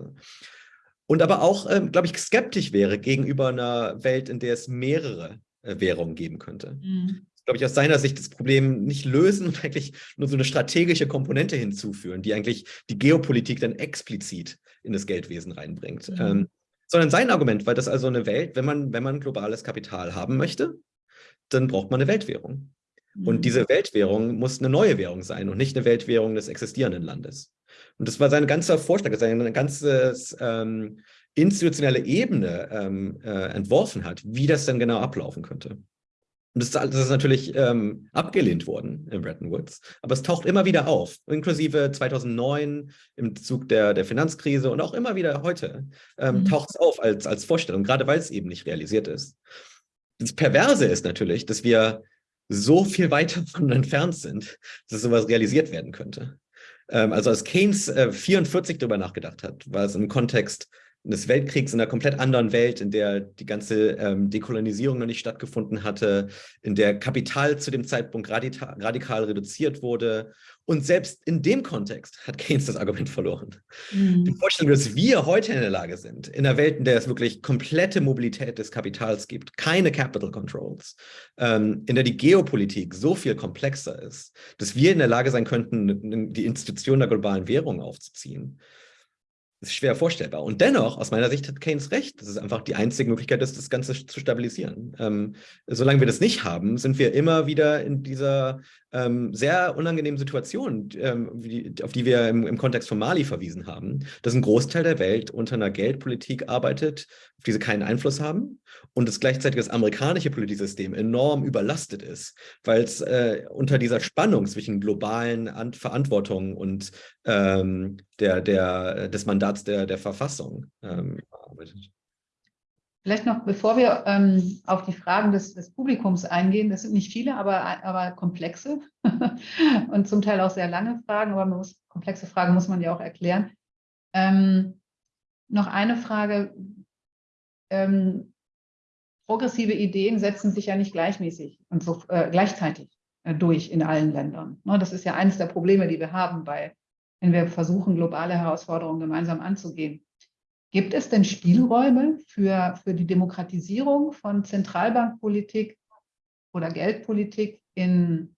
und aber auch, ähm, glaube ich, skeptisch wäre gegenüber einer Welt, in der es mehrere äh, Währungen geben könnte. Mhm. glaube ich, aus seiner Sicht das Problem nicht lösen und eigentlich nur so eine strategische Komponente hinzuführen, die eigentlich die Geopolitik dann explizit in das Geldwesen reinbringt. Mhm. Ähm, sondern sein Argument war, dass also eine Welt, wenn man, wenn man globales Kapital haben möchte, dann braucht man eine Weltwährung. Und mhm. diese Weltwährung muss eine neue Währung sein und nicht eine Weltwährung des existierenden Landes. Und das war sein ganzer Vorschlag, dass er eine ganze ähm, institutionelle Ebene ähm, äh, entworfen hat, wie das dann genau ablaufen könnte. Und das, das ist natürlich ähm, abgelehnt worden in Bretton Woods, aber es taucht immer wieder auf, inklusive 2009 im Zug der, der Finanzkrise und auch immer wieder heute ähm, mhm. taucht es auf als, als Vorstellung, gerade weil es eben nicht realisiert ist. Das Perverse ist natürlich, dass wir so viel weiter von entfernt sind, dass sowas realisiert werden könnte. Ähm, also als Keynes äh, 44 darüber nachgedacht hat, war es im Kontext des Weltkriegs in einer komplett anderen Welt, in der die ganze ähm, Dekolonisierung noch nicht stattgefunden hatte, in der Kapital zu dem Zeitpunkt radikal, radikal reduziert wurde. Und selbst in dem Kontext hat Keynes das Argument verloren. Mhm. Die Vorstellung, dass wir heute in der Lage sind, in einer Welt, in der es wirklich komplette Mobilität des Kapitals gibt, keine Capital Controls, ähm, in der die Geopolitik so viel komplexer ist, dass wir in der Lage sein könnten, die Institution der globalen Währung aufzuziehen, ist schwer vorstellbar. Und dennoch, aus meiner Sicht hat Keynes recht, dass es einfach die einzige Möglichkeit ist, das Ganze zu stabilisieren. Ähm, solange wir das nicht haben, sind wir immer wieder in dieser ähm, sehr unangenehmen Situation, ähm, die, auf die wir im, im, Kontext von Mali verwiesen haben, dass ein Großteil der Welt unter einer Geldpolitik arbeitet, auf die sie keinen Einfluss haben und dass gleichzeitig das amerikanische Politisystem enorm überlastet ist, weil es äh, unter dieser Spannung zwischen globalen An Verantwortungen und ähm, der, der, des Mandats der, der Verfassung ähm, arbeitet. Vielleicht noch, bevor wir ähm, auf die Fragen des, des, Publikums eingehen, das sind nicht viele, aber, aber komplexe und zum Teil auch sehr lange Fragen, aber muss, komplexe Fragen muss man ja auch erklären. Ähm, noch eine Frage. Ähm, progressive Ideen setzen sich ja nicht gleichmäßig und so äh, gleichzeitig äh, durch in allen Ländern. Ne, das ist ja eines der Probleme, die wir haben, bei, wenn wir versuchen, globale Herausforderungen gemeinsam anzugehen. Gibt es denn Spielräume für, für die Demokratisierung von Zentralbankpolitik oder Geldpolitik in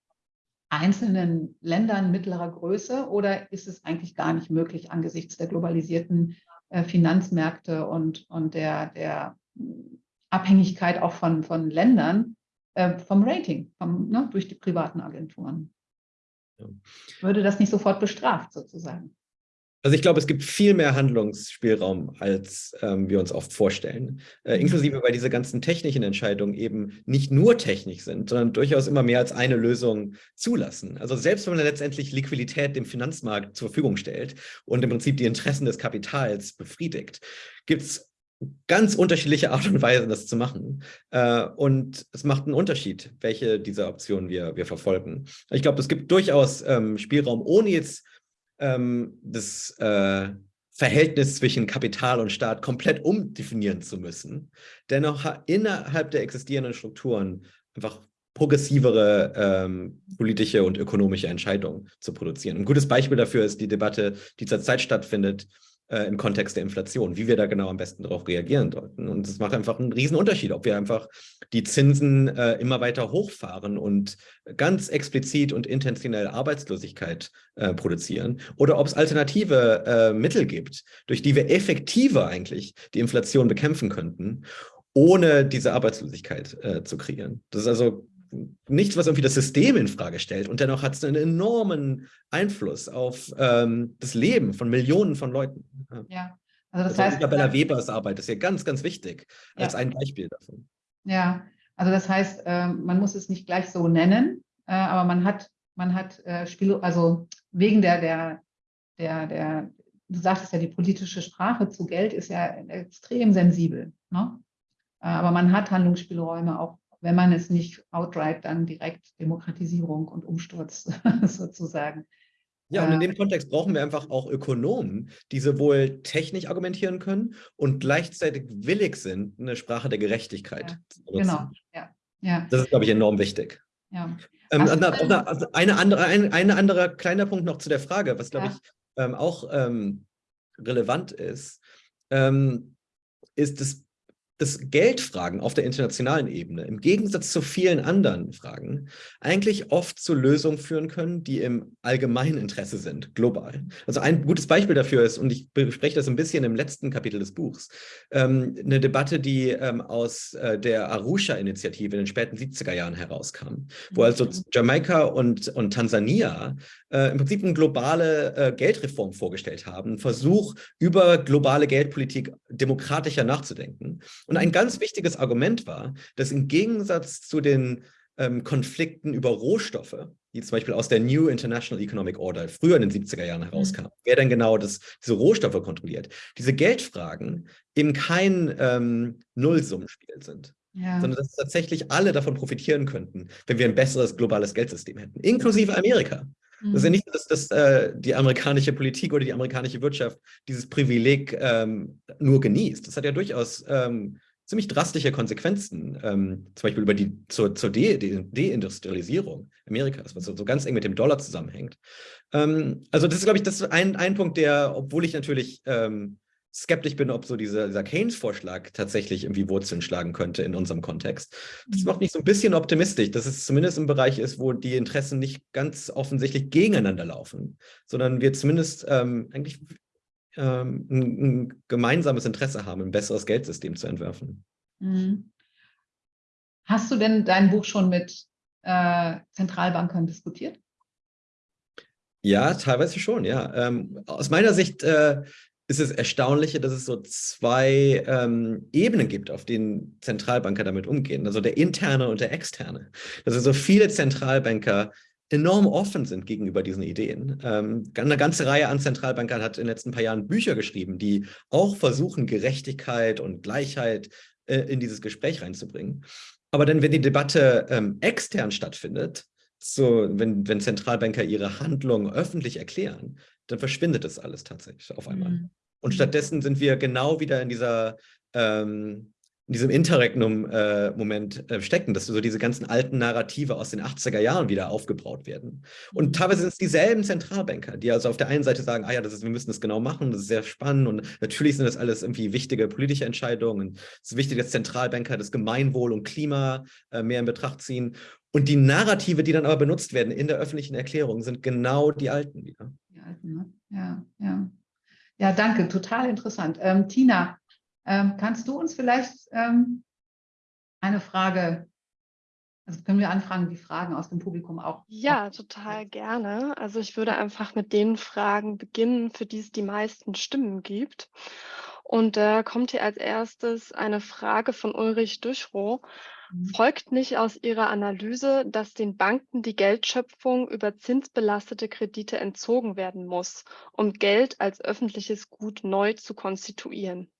einzelnen Ländern mittlerer Größe oder ist es eigentlich gar nicht möglich angesichts der globalisierten äh, Finanzmärkte und, und der, der Abhängigkeit auch von, von Ländern äh, vom Rating, vom, ne, durch die privaten Agenturen? Würde das nicht sofort bestraft sozusagen? Also ich glaube, es gibt viel mehr Handlungsspielraum, als ähm, wir uns oft vorstellen. Äh, mhm. inklusive, weil diese ganzen technischen Entscheidungen eben nicht nur technisch sind, sondern durchaus immer mehr als eine Lösung zulassen. Also selbst wenn man letztendlich Liquidität dem Finanzmarkt zur Verfügung stellt und im Prinzip die Interessen des Kapitals befriedigt, gibt es ganz unterschiedliche Art und Weise, das zu machen. Äh, und es macht einen Unterschied, welche dieser Optionen wir, wir verfolgen. Ich glaube, es gibt durchaus ähm, Spielraum, ohne jetzt ähm, das äh, Verhältnis zwischen Kapital und Staat komplett umdefinieren zu müssen, dennoch innerhalb der existierenden Strukturen einfach progressivere ähm, politische und ökonomische Entscheidungen zu produzieren. Ein gutes Beispiel dafür ist die Debatte, die zurzeit stattfindet äh, im Kontext der Inflation, wie wir da genau am besten darauf reagieren sollten. Und es macht einfach einen riesen Unterschied, ob wir einfach die Zinsen äh, immer weiter hochfahren und ganz explizit und intentionell Arbeitslosigkeit äh, produzieren oder ob es alternative äh, Mittel gibt, durch die wir effektiver eigentlich die Inflation bekämpfen könnten, ohne diese Arbeitslosigkeit äh, zu kreieren. Das ist also nichts, was irgendwie das System in Frage stellt. Und dennoch hat es einen enormen Einfluss auf ähm, das Leben von Millionen von Leuten. Ja, also das also heißt... Isabella Webers Arbeit ist ja ganz, ganz wichtig als ja. ein Beispiel davon. Ja, also das heißt, äh, man muss es nicht gleich so nennen, äh, aber man hat, man hat äh, Spiel, also wegen der, der, der, der, du sagtest ja, die politische Sprache zu Geld ist ja extrem sensibel. Ne? Äh, aber man hat Handlungsspielräume auch wenn man es nicht outright dann direkt Demokratisierung und Umsturz sozusagen. Ja, und in äh, dem Kontext brauchen wir einfach auch Ökonomen, die sowohl technisch argumentieren können und gleichzeitig willig sind, eine Sprache der Gerechtigkeit ja, zu benutzen. Genau, ja. ja. Das ist, glaube ich, enorm wichtig. Ja. Ähm, eine, eine, eine, andere, ein, ein anderer kleiner Punkt noch zu der Frage, was, glaube ja. ich, ähm, auch ähm, relevant ist, ähm, ist das dass Geldfragen auf der internationalen Ebene im Gegensatz zu vielen anderen Fragen eigentlich oft zu Lösungen führen können, die im allgemeinen Interesse sind, global. Also ein gutes Beispiel dafür ist, und ich bespreche das ein bisschen im letzten Kapitel des Buchs, ähm, eine Debatte, die ähm, aus äh, der Arusha-Initiative in den späten 70er Jahren herauskam, wo mhm. also Jamaika und, und Tansania äh, im Prinzip eine globale äh, Geldreform vorgestellt haben, einen Versuch, über globale Geldpolitik demokratischer nachzudenken. Und ein ganz wichtiges Argument war, dass im Gegensatz zu den ähm, Konflikten über Rohstoffe, die zum Beispiel aus der New International Economic Order früher in den 70er Jahren mhm. wer denn genau das, diese Rohstoffe kontrolliert, diese Geldfragen eben kein ähm, Nullsummenspiel sind. Ja. sondern dass tatsächlich alle davon profitieren könnten, wenn wir ein besseres globales Geldsystem hätten, inklusive Amerika. Das ist ja mhm. nicht, dass, dass äh, die amerikanische Politik oder die amerikanische Wirtschaft dieses Privileg ähm, nur genießt. Das hat ja durchaus ähm, ziemlich drastische Konsequenzen, ähm, zum Beispiel über die zur, zur De De Deindustrialisierung Amerikas, was so, so ganz eng mit dem Dollar zusammenhängt. Ähm, also das ist, glaube ich, das ein, ein Punkt, der, obwohl ich natürlich ähm, skeptisch bin, ob so dieser, dieser Keynes-Vorschlag tatsächlich irgendwie Wurzeln schlagen könnte in unserem Kontext. Das mhm. macht mich so ein bisschen optimistisch, dass es zumindest im Bereich ist, wo die Interessen nicht ganz offensichtlich gegeneinander laufen, sondern wir zumindest ähm, eigentlich ähm, ein, ein, gemeinsames Interesse haben, ein besseres Geldsystem zu entwerfen. Mhm. Hast du denn dein Buch schon mit äh, Zentralbankern diskutiert? Ja, teilweise schon, ja. Ähm, aus meiner Sicht äh, ist es Erstaunliche, dass es so zwei ähm, Ebenen gibt, auf denen Zentralbanker damit umgehen. Also der interne und der externe. Dass also viele Zentralbanker enorm offen sind gegenüber diesen Ideen. Ähm, eine ganze Reihe an Zentralbankern hat in den letzten paar Jahren Bücher geschrieben, die auch versuchen, Gerechtigkeit und Gleichheit äh, in dieses Gespräch reinzubringen. Aber dann, wenn die Debatte ähm, extern stattfindet, so, wenn, wenn Zentralbanker ihre Handlungen öffentlich erklären, dann verschwindet das alles tatsächlich auf einmal. Mhm. Und mhm. stattdessen sind wir genau wieder in dieser ähm, in diesem Interregnum-Moment äh, äh, stecken, dass so diese ganzen alten Narrative aus den 80er Jahren wieder aufgebaut werden. Und mhm. teilweise sind es dieselben Zentralbanker, die also auf der einen Seite sagen, ah ja, das ist, wir müssen das genau machen, das ist sehr spannend und natürlich sind das alles irgendwie wichtige politische Entscheidungen. Und es ist wichtig, dass Zentralbanker das Gemeinwohl und Klima äh, mehr in Betracht ziehen. Und die Narrative, die dann aber benutzt werden in der öffentlichen Erklärung, sind genau die alten wieder. Die alten, ne? Ja, ja. Ja, danke, total interessant. Ähm, Tina, ähm, kannst du uns vielleicht ähm, eine Frage, also können wir anfragen, die Fragen aus dem Publikum auch? Ja, total gerne. Also ich würde einfach mit den Fragen beginnen, für die es die meisten Stimmen gibt. Und da kommt hier als erstes eine Frage von Ulrich Düschrow. Mhm. Folgt nicht aus Ihrer Analyse, dass den Banken die Geldschöpfung über zinsbelastete Kredite entzogen werden muss, um Geld als öffentliches Gut neu zu konstituieren?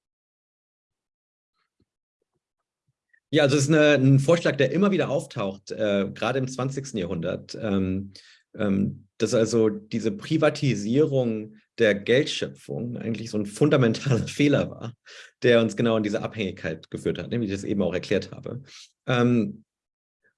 Ja, also es ist eine, ein Vorschlag, der immer wieder auftaucht, äh, gerade im 20. Jahrhundert, ähm, ähm, dass also diese Privatisierung der Geldschöpfung eigentlich so ein fundamentaler Fehler war, der uns genau in diese Abhängigkeit geführt hat, wie ich das eben auch erklärt habe. Ähm,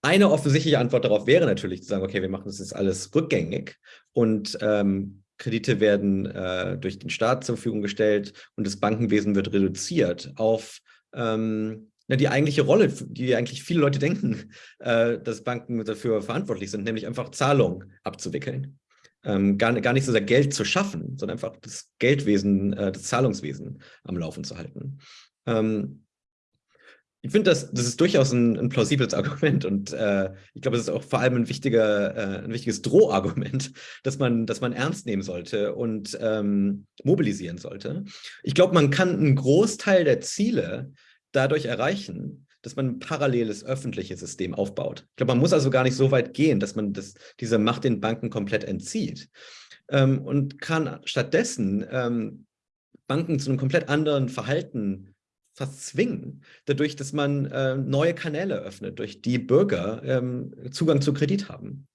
eine offensichtliche Antwort darauf wäre natürlich zu sagen, okay, wir machen das jetzt alles rückgängig und ähm, Kredite werden äh, durch den Staat zur Verfügung gestellt und das Bankenwesen wird reduziert auf ähm, ja, die eigentliche Rolle, die eigentlich viele Leute denken, äh, dass Banken dafür verantwortlich sind, nämlich einfach Zahlungen abzuwickeln. Ähm, gar, gar nicht so sehr Geld zu schaffen, sondern einfach das Geldwesen, äh, das Zahlungswesen am Laufen zu halten. Ähm, ich finde, das, das ist durchaus ein, ein plausibles Argument und äh, ich glaube, es ist auch vor allem ein, wichtiger, äh, ein wichtiges Drohargument, dass man, dass man ernst nehmen sollte und ähm, mobilisieren sollte. Ich glaube, man kann einen Großteil der Ziele dadurch erreichen, dass man ein paralleles öffentliches System aufbaut. Ich glaube, man muss also gar nicht so weit gehen, dass man das, diese Macht den Banken komplett entzieht ähm, und kann stattdessen ähm, Banken zu einem komplett anderen Verhalten fast zwingen, dadurch, dass man äh, neue Kanäle öffnet, durch die Bürger ähm, Zugang zu Kredit haben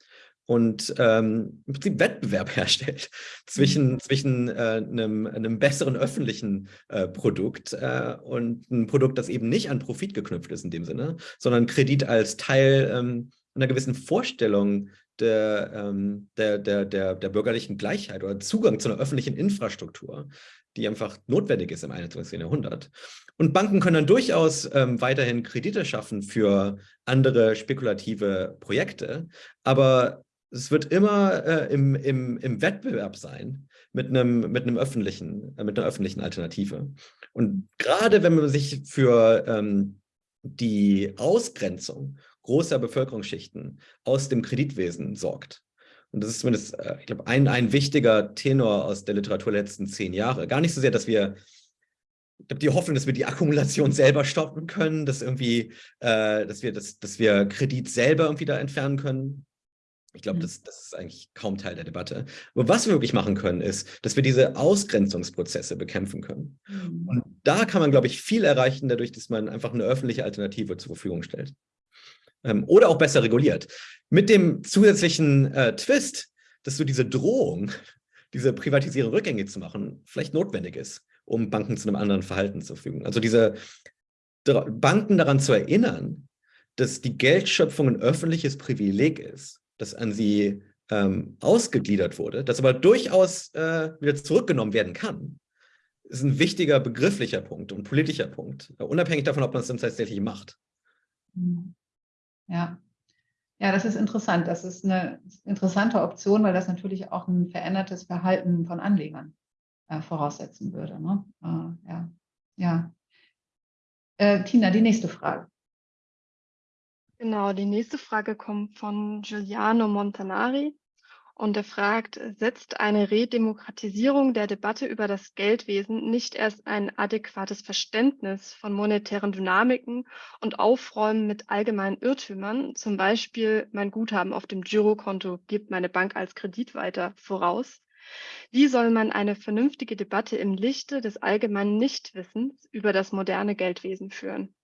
und ähm, im Prinzip Wettbewerb herstellt zwischen, mhm. zwischen äh, einem, einem, besseren öffentlichen äh, Produkt äh, und einem Produkt, das eben nicht an Profit geknüpft ist in dem Sinne, sondern Kredit als Teil ähm, einer gewissen Vorstellung der, ähm, der, der, der, der bürgerlichen Gleichheit oder Zugang zu einer öffentlichen Infrastruktur, die einfach notwendig ist im 21. Jahrhundert. Und Banken können dann durchaus ähm, weiterhin Kredite schaffen für andere spekulative Projekte, aber es wird immer äh, im, im, im Wettbewerb sein mit einem, mit einem öffentlichen, äh, mit einer öffentlichen Alternative. Und gerade wenn man sich für ähm, die Ausgrenzung großer Bevölkerungsschichten aus dem Kreditwesen sorgt, und das ist zumindest, äh, ich glaube, ein, ein wichtiger Tenor aus der Literatur der letzten zehn Jahre. Gar nicht so sehr, dass wir ich habe die Hoffnung, dass wir die Akkumulation selber stoppen können, dass irgendwie, äh, dass wir das, dass wir Kredit selber irgendwie da entfernen können. Ich glaube, mhm. das, das, ist eigentlich kaum Teil der Debatte. Aber was wir wirklich machen können, ist, dass wir diese Ausgrenzungsprozesse bekämpfen können. Mhm. Und da kann man, glaube ich, viel erreichen, dadurch, dass man einfach eine öffentliche Alternative zur Verfügung stellt. Ähm, oder auch besser reguliert. Mit dem zusätzlichen äh, Twist, dass so diese Drohung, diese Privatisierung rückgängig zu machen, vielleicht notwendig ist, um Banken zu einem anderen Verhalten zu fügen. Also diese Banken daran zu erinnern, dass die Geldschöpfung ein öffentliches Privileg ist das an sie ähm, ausgegliedert wurde, das aber durchaus äh, wieder zurückgenommen werden kann, ist ein wichtiger begrifflicher Punkt und politischer Punkt, äh, unabhängig davon, ob man es dann tatsächlich macht. Mhm. Ja. Ja, das ist interessant. Das ist eine interessante Option, weil das natürlich auch ein verändertes Verhalten von Anlegern äh, voraussetzen würde. Ne? Äh, ja. ja. Äh, Tina, die nächste Frage. Genau, die nächste Frage kommt von Giuliano Montanari und er fragt, setzt eine Redemokratisierung der Debatte über das Geldwesen nicht erst ein adäquates Verständnis von monetären Dynamiken und Aufräumen mit allgemeinen Irrtümern, zum Beispiel mein Guthaben auf dem Girokonto gibt meine Bank als Kredit weiter, voraus? Wie soll man eine vernünftige Debatte im Lichte des allgemeinen Nichtwissens über das moderne Geldwesen führen?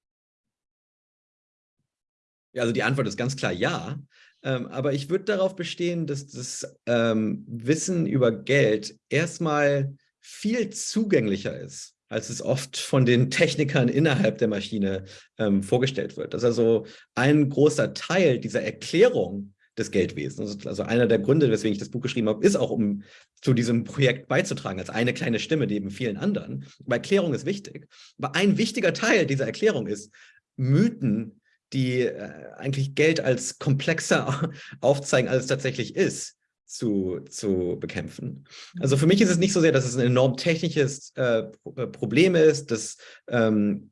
Ja, also die Antwort ist ganz klar ja. Ähm, aber ich würde darauf bestehen, dass das ähm, Wissen über Geld erstmal viel zugänglicher ist als es oft von den Technikern innerhalb der Maschine ähm, vorgestellt wird. Das ist also ein großer Teil dieser Erklärung des Geldwesens. Also einer der Gründe, weswegen ich das Buch geschrieben habe, ist auch, um zu diesem Projekt beizutragen, als eine kleine Stimme neben vielen anderen. Aber Erklärung ist wichtig. Aber ein wichtiger Teil dieser Erklärung ist, Mythen, die äh, eigentlich Geld als komplexer aufzeigen, als es tatsächlich ist, zu, zu bekämpfen. Also für mich ist es nicht so sehr, dass es ein enorm technisches äh, äh Problem ist, dass ähm,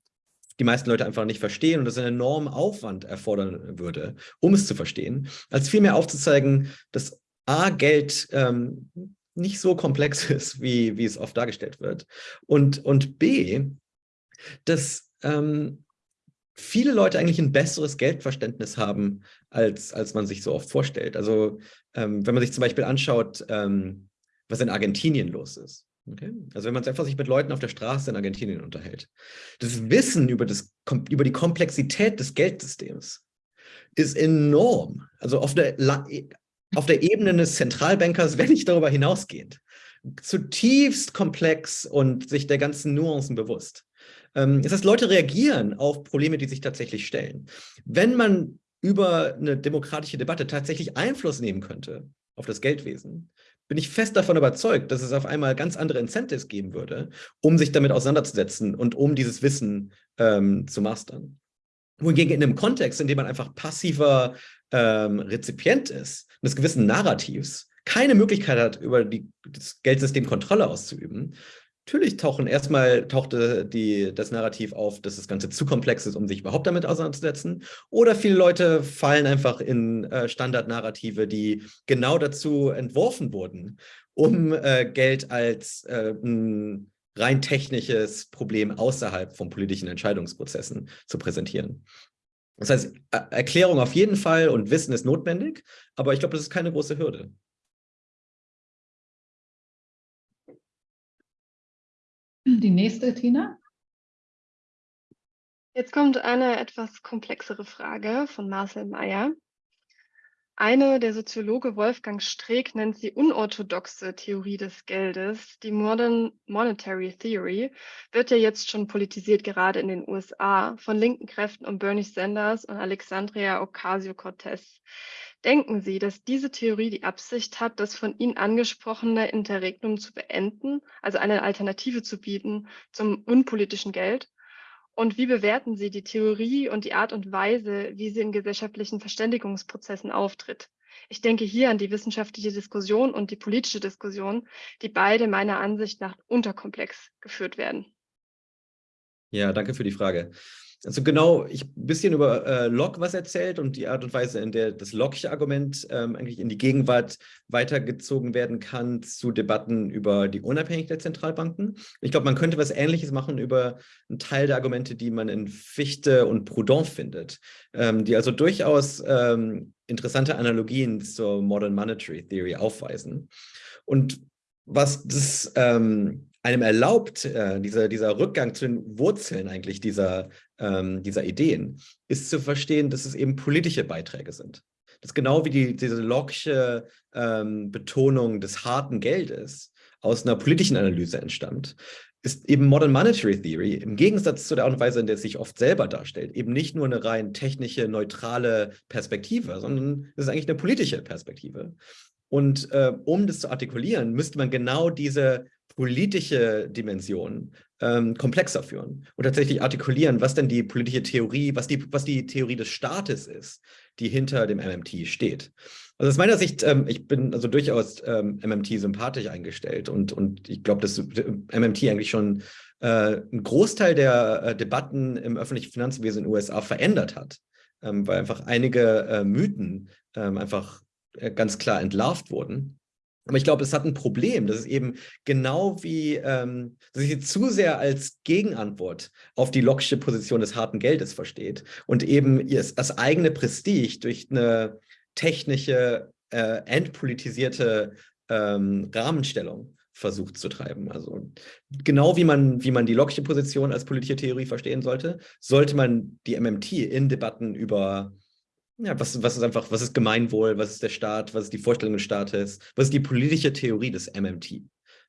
die meisten Leute einfach nicht verstehen und das einen enormen Aufwand erfordern würde, um es zu verstehen, als vielmehr aufzuzeigen, dass A, Geld ähm, nicht so komplex ist, wie, wie es oft dargestellt wird und, und B, dass ähm, viele Leute eigentlich ein besseres Geldverständnis haben, als, als man sich so oft vorstellt. Also ähm, wenn man sich zum Beispiel anschaut, ähm, was in Argentinien los ist. Okay? Also wenn man einfach sich mit Leuten auf der Straße in Argentinien unterhält. Das Wissen über, das, über die Komplexität des Geldsystems ist enorm. Also auf der, auf der Ebene des Zentralbankers, wenn nicht darüber hinausgehend. Zutiefst komplex und sich der ganzen Nuancen bewusst. Ähm, das heißt, Leute reagieren auf Probleme, die sich tatsächlich stellen. Wenn man über eine demokratische Debatte tatsächlich Einfluss nehmen könnte auf das Geldwesen, bin ich fest davon überzeugt, dass es auf einmal ganz andere Incentives geben würde, um sich damit auseinanderzusetzen und um dieses Wissen ähm, zu mastern. Wohingegen in einem Kontext, in dem man einfach passiver ähm, Rezipient ist, eines gewissen Narrativs, keine Möglichkeit hat, über die, das Geldsystem Kontrolle auszuüben, Natürlich tauchen erstmal tauchte die, das Narrativ auf, dass das Ganze zu komplex ist, um sich überhaupt damit auseinanderzusetzen. Oder viele Leute fallen einfach in äh, Standardnarrative, die genau dazu entworfen wurden, um äh, Geld als äh, ein rein technisches Problem außerhalb von politischen Entscheidungsprozessen zu präsentieren. Das heißt, Erklärung auf jeden Fall und Wissen ist notwendig, aber ich glaube, das ist keine große Hürde. Die nächste, Tina. Jetzt kommt eine etwas komplexere Frage von Marcel Meyer. Eine, der Soziologe Wolfgang Streeck nennt sie unorthodoxe Theorie des Geldes. Die Modern Monetary Theory wird ja jetzt schon politisiert, gerade in den USA, von linken Kräften um Bernie Sanders und Alexandria Ocasio-Cortez. Denken Sie, dass diese Theorie die Absicht hat, das von Ihnen angesprochene Interregnum zu beenden, also eine Alternative zu bieten zum unpolitischen Geld? Und wie bewerten Sie die Theorie und die Art und Weise, wie sie in gesellschaftlichen Verständigungsprozessen auftritt? Ich denke hier an die wissenschaftliche Diskussion und die politische Diskussion, die beide meiner Ansicht nach unterkomplex geführt werden. Ja, danke für die Frage. Also genau, ich ein bisschen über äh, Locke was erzählt und die Art und Weise, in der das Locke'sche Argument ähm, eigentlich in die Gegenwart weitergezogen werden kann zu Debatten über die Unabhängigkeit der Zentralbanken. Ich glaube, man könnte was Ähnliches machen über einen Teil der Argumente, die man in Fichte und Proudhon findet, ähm, die also durchaus ähm, interessante Analogien zur Modern Monetary Theory aufweisen. Und was das ähm, einem erlaubt, äh, dieser, dieser Rückgang zu den Wurzeln eigentlich dieser, ähm, dieser Ideen, ist zu verstehen, dass es eben politische Beiträge sind. Das genau wie die, diese Locke'sche ähm, Betonung des harten Geldes aus einer politischen Analyse entstammt, ist eben Modern Monetary Theory im Gegensatz zu der Art und Weise, in der es sich oft selber darstellt, eben nicht nur eine rein technische, neutrale Perspektive, sondern es ist eigentlich eine politische Perspektive. Und äh, um das zu artikulieren, müsste man genau diese politische Dimension ähm, komplexer führen und tatsächlich artikulieren, was denn die politische Theorie, was die, was die Theorie des Staates ist, die hinter dem MMT steht. Also aus meiner Sicht, ähm, ich bin also durchaus ähm, MMT sympathisch eingestellt und, und ich glaube, dass MMT eigentlich schon äh, einen Großteil der äh, Debatten im öffentlichen Finanzwesen in den USA verändert hat, ähm, weil einfach einige äh, Mythen ähm, einfach äh, ganz klar entlarvt wurden. Aber ich glaube, es hat ein Problem, dass es eben genau wie, ähm, dass sie zu sehr als Gegenantwort auf die lockische Position des harten Geldes versteht und eben das eigene Prestige durch eine technische, äh, entpolitisierte ähm, Rahmenstellung versucht zu treiben. Also genau wie man, wie man die lockische Position als politische Theorie verstehen sollte, sollte man die MMT in Debatten über ja, was, was ist einfach, was ist Gemeinwohl, was ist der Staat, was ist die Vorstellung des Staates, was ist die politische Theorie des MMT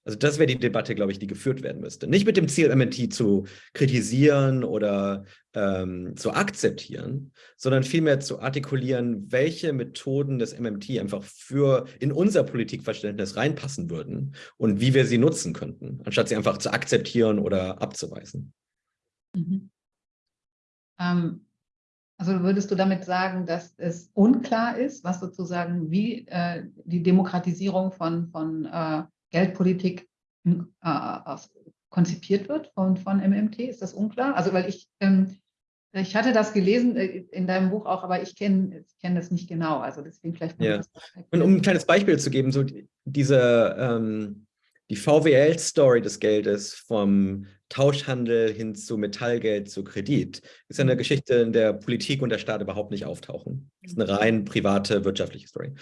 Also das wäre die Debatte, glaube ich, die geführt werden müsste. Nicht mit dem Ziel, MNT zu kritisieren oder ähm, zu akzeptieren, sondern vielmehr zu artikulieren, welche Methoden des MMT einfach für in unser Politikverständnis reinpassen würden und wie wir sie nutzen könnten, anstatt sie einfach zu akzeptieren oder abzuweisen. Mhm. Ähm, also würdest du damit sagen, dass es unklar ist, was sozusagen wie äh, die Demokratisierung von, von äh, Geldpolitik äh, konzipiert wird von, von MMT? Ist das unklar? Also weil ich, ähm, ich hatte das gelesen äh, in deinem Buch auch, aber ich kenne ich kenn das nicht genau. Also deswegen vielleicht. Ja. Und um ein kleines Beispiel zu geben, so diese ähm, die VWL-Story des Geldes vom Tauschhandel hin zu Metallgeld zu Kredit ist eine mhm. Geschichte, in der Politik und der Staat überhaupt nicht auftauchen. Das ist eine rein private wirtschaftliche Story.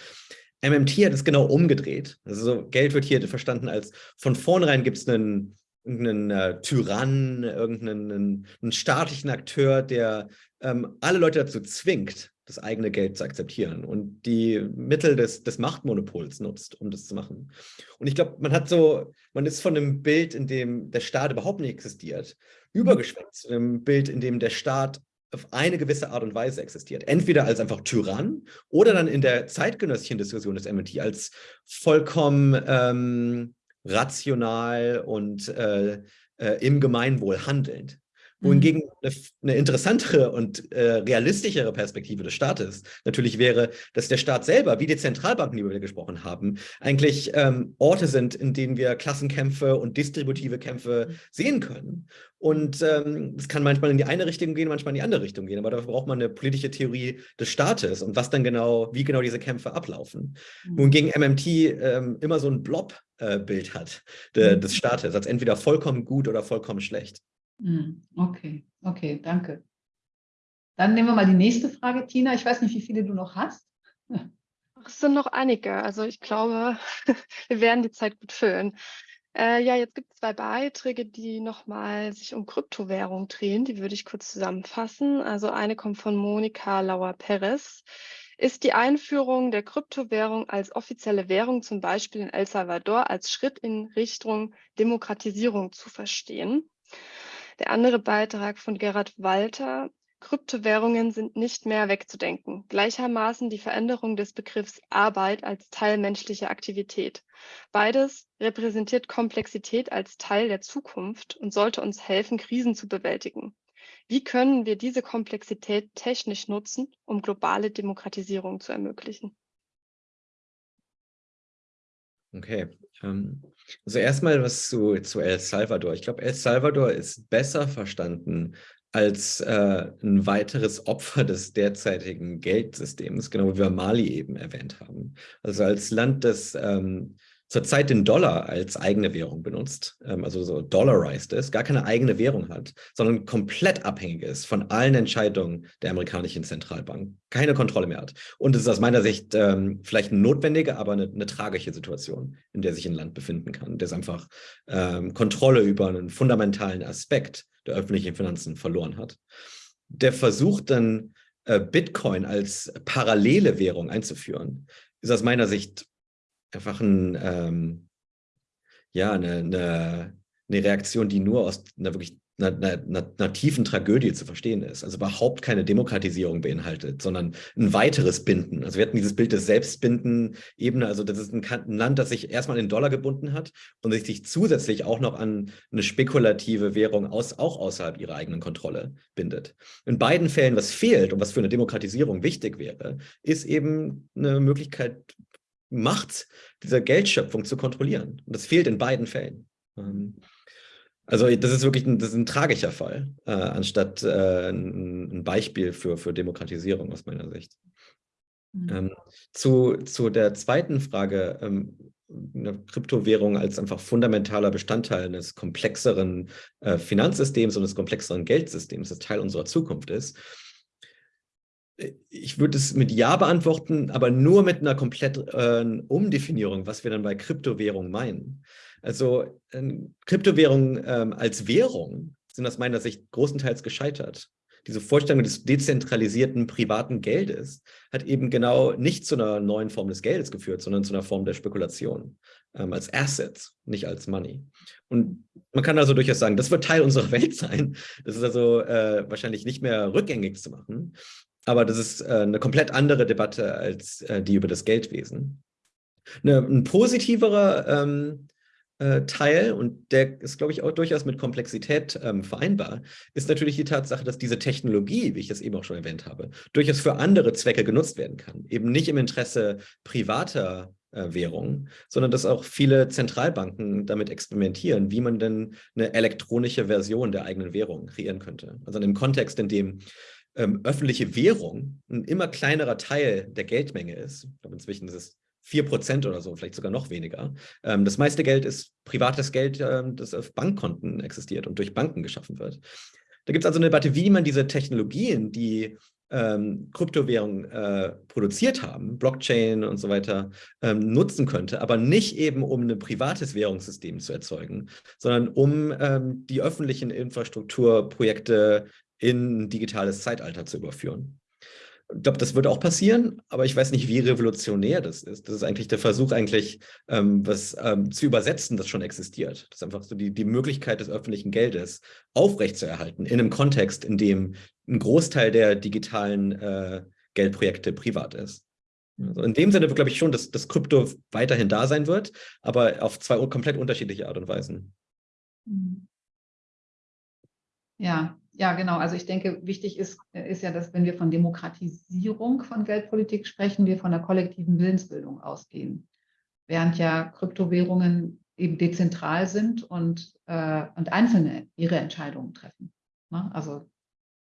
MMT hat es genau umgedreht. Also Geld wird hier verstanden als von vornherein gibt es einen, irgendeinen äh, Tyrann, irgendeinen einen, einen staatlichen Akteur, der ähm, alle Leute dazu zwingt, das eigene Geld zu akzeptieren und die Mittel des, des Machtmonopols nutzt, um das zu machen. Und ich glaube, man hat so, man ist von einem Bild, in dem der Staat überhaupt nicht existiert, übergeschwenkt zu einem Bild, in dem der Staat auf eine gewisse Art und Weise existiert. Entweder als einfach Tyrann oder dann in der zeitgenössischen Diskussion des MIT als vollkommen ähm, rational und äh, äh, im Gemeinwohl handelnd. Wohingegen. Eine, eine interessantere und äh, realistischere Perspektive des Staates natürlich wäre, dass der Staat selber, wie die Zentralbanken, die wir gesprochen haben, eigentlich ähm, Orte sind, in denen wir Klassenkämpfe und distributive Kämpfe mhm. sehen können. Und ähm, es kann manchmal in die eine Richtung gehen, manchmal in die andere Richtung gehen. Aber dafür braucht man eine politische Theorie des Staates und was dann genau, wie genau diese Kämpfe ablaufen. Mhm. Wohingegen MMT ähm, immer so ein Blob-Bild äh, hat de, mhm. des Staates, als entweder vollkommen gut oder vollkommen schlecht. Hm, okay, okay, danke. Dann nehmen wir mal die nächste Frage, Tina. Ich weiß nicht, wie viele du noch hast. Es sind noch einige. Also ich glaube, wir werden die Zeit gut füllen. Äh, ja, jetzt gibt es zwei Beiträge, die nochmal sich um Kryptowährung drehen. Die würde ich kurz zusammenfassen. Also eine kommt von Monika Lauer-Perez. Ist die Einführung der Kryptowährung als offizielle Währung zum Beispiel in El Salvador als Schritt in Richtung Demokratisierung zu verstehen? Der andere Beitrag von Gerhard Walter, Kryptowährungen sind nicht mehr wegzudenken. Gleichermaßen die Veränderung des Begriffs Arbeit als Teil menschlicher Aktivität. Beides repräsentiert Komplexität als Teil der Zukunft und sollte uns helfen, Krisen zu bewältigen. Wie können wir diese Komplexität technisch nutzen, um globale Demokratisierung zu ermöglichen? Okay. Ähm, also erstmal was zu, zu El Salvador. Ich glaube, El Salvador ist besser verstanden als äh, ein weiteres Opfer des derzeitigen Geldsystems, genau wie wir Mali eben erwähnt haben. Also als Land, das ähm, zurzeit den Dollar als eigene Währung benutzt, ähm, also so dollarized ist, gar keine eigene Währung hat, sondern komplett abhängig ist von allen Entscheidungen der amerikanischen Zentralbank, keine Kontrolle mehr hat. Und es ist aus meiner Sicht ähm, vielleicht eine notwendige, aber eine, eine, tragische Situation, in der sich ein Land befinden kann, das einfach ähm, Kontrolle über einen fundamentalen Aspekt der öffentlichen Finanzen verloren hat. Der Versuch dann, äh, Bitcoin als parallele Währung einzuführen, ist aus meiner Sicht einfach ein, ähm, ja, eine, eine, eine Reaktion, die nur aus einer wirklich einer, einer, einer, tiefen Tragödie zu verstehen ist. Also überhaupt keine Demokratisierung beinhaltet, sondern ein weiteres Binden. Also wir hatten dieses Bild des Selbstbinden-Ebene. Also das ist ein, ein, Land, das sich erstmal in Dollar gebunden hat und sich zusätzlich auch noch an eine spekulative Währung aus, auch außerhalb ihrer eigenen Kontrolle bindet. In beiden Fällen, was fehlt und was für eine Demokratisierung wichtig wäre, ist eben eine Möglichkeit, Macht dieser Geldschöpfung zu kontrollieren. Und das fehlt in beiden Fällen. Ähm, also das ist wirklich ein, das ist ein tragischer Fall, äh, anstatt äh, ein, ein, Beispiel für, für Demokratisierung aus meiner Sicht. Mhm. Ähm, zu, zu der zweiten Frage, ähm, eine Kryptowährung als einfach fundamentaler Bestandteil eines komplexeren äh, Finanzsystems und des komplexeren Geldsystems, das Teil unserer Zukunft ist, ich würde es mit Ja beantworten, aber nur mit einer kompletten äh, Umdefinierung, was wir dann bei Kryptowährungen meinen. Also äh, Kryptowährungen ähm, als Währung sind aus meiner Sicht großenteils gescheitert. diese Vorstellung des dezentralisierten privaten Geldes hat eben genau nicht zu einer neuen Form des Geldes geführt, sondern zu einer Form der Spekulation ähm, als Assets, nicht als Money. Und man kann also durchaus sagen, das wird Teil unserer Welt sein. Das ist also äh, wahrscheinlich nicht mehr rückgängig zu machen. Aber das ist äh, eine komplett andere Debatte als äh, die über das Geldwesen. Eine, ein positiverer ähm, äh, Teil, und der ist, glaube ich, auch durchaus mit Komplexität ähm, vereinbar, ist natürlich die Tatsache, dass diese Technologie, wie ich das eben auch schon erwähnt habe, durchaus für andere Zwecke genutzt werden kann. Eben nicht im Interesse privater äh, Währungen, sondern dass auch viele Zentralbanken damit experimentieren, wie man denn eine elektronische Version der eigenen Währung kreieren könnte. Also in dem Kontext, in dem ähm, öffentliche Währung ein immer kleinerer Teil der Geldmenge ist. Ich glaube, inzwischen ist es 4% oder so, vielleicht sogar noch weniger. Ähm, das meiste Geld ist privates Geld, ähm, das auf Bankkonten existiert und durch Banken geschaffen wird. Da gibt es also eine Debatte, wie man diese Technologien, die ähm, Kryptowährungen äh, produziert haben, Blockchain und so weiter, ähm, nutzen könnte, aber nicht eben, um ein privates Währungssystem zu erzeugen, sondern um ähm, die öffentlichen Infrastrukturprojekte in ein digitales Zeitalter zu überführen. Ich glaube, das wird auch passieren, aber ich weiß nicht, wie revolutionär das ist. Das ist eigentlich der Versuch, eigentlich ähm, was ähm, zu übersetzen, das schon existiert. Das ist einfach so die, die Möglichkeit des öffentlichen Geldes aufrechtzuerhalten in einem Kontext, in dem ein Großteil der digitalen äh, Geldprojekte privat ist. Also in dem Sinne glaube ich schon, dass das Krypto weiterhin da sein wird, aber auf zwei komplett unterschiedliche Art und Weisen. Mhm. Ja, ja, genau. Also ich denke, wichtig ist, äh, ist ja, dass wenn wir von Demokratisierung von Geldpolitik sprechen, wir von der kollektiven Willensbildung ausgehen. Während ja Kryptowährungen eben dezentral sind und, äh, und Einzelne ihre Entscheidungen treffen. Ne? Also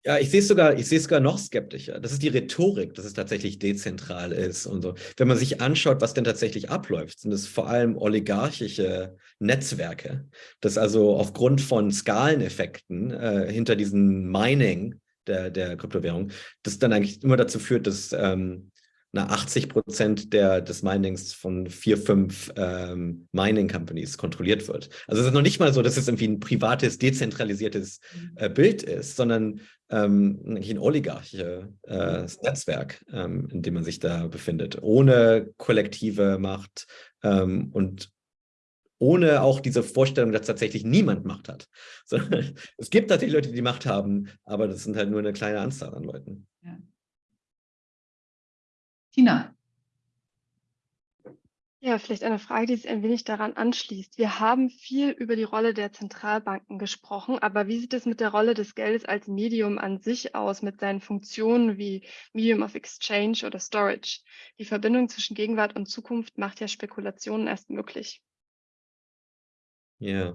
ja, ich sehe es sogar, ich sehe es sogar noch skeptischer. Das ist die Rhetorik, dass es tatsächlich dezentral ist und so. Wenn man sich anschaut, was denn tatsächlich abläuft, sind es vor allem oligarchische Netzwerke, dass also aufgrund von Skaleneffekten äh, hinter diesem Mining der, der Kryptowährung, das dann eigentlich immer dazu führt, dass ähm, na, 80 Prozent des Minings von vier, fünf ähm, Mining Companies kontrolliert wird. Also es ist noch nicht mal so, dass es irgendwie ein privates, dezentralisiertes mhm. äh, Bild ist, sondern ähm, ein oligarchisches äh, Netzwerk, ähm, in dem man sich da befindet, ohne kollektive Macht ähm, und ohne auch diese Vorstellung, dass tatsächlich niemand Macht hat. Sondern es gibt natürlich Leute, die Macht haben, aber das sind halt nur eine kleine Anzahl an Leuten. Ja. Tina. Ja, vielleicht eine Frage, die sich ein wenig daran anschließt. Wir haben viel über die Rolle der Zentralbanken gesprochen, aber wie sieht es mit der Rolle des Geldes als Medium an sich aus, mit seinen Funktionen wie Medium of Exchange oder Storage? Die Verbindung zwischen Gegenwart und Zukunft macht ja Spekulationen erst möglich. Ja.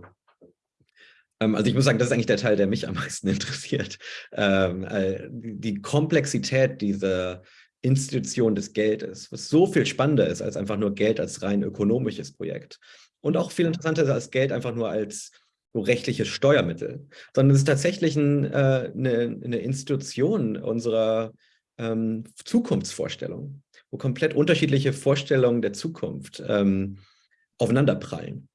Ähm, also ich muss sagen, das ist eigentlich der Teil, der mich am meisten interessiert. Ähm, äh, die Komplexität dieser Institution des Geldes, was so viel spannender ist als einfach nur Geld als rein ökonomisches Projekt. Und auch viel interessanter ist als Geld einfach nur als so rechtliches Steuermittel, sondern es ist tatsächlich ein, äh, eine, eine, Institution unserer ähm, Zukunftsvorstellung, wo komplett unterschiedliche Vorstellungen der Zukunft ähm, aufeinanderprallen.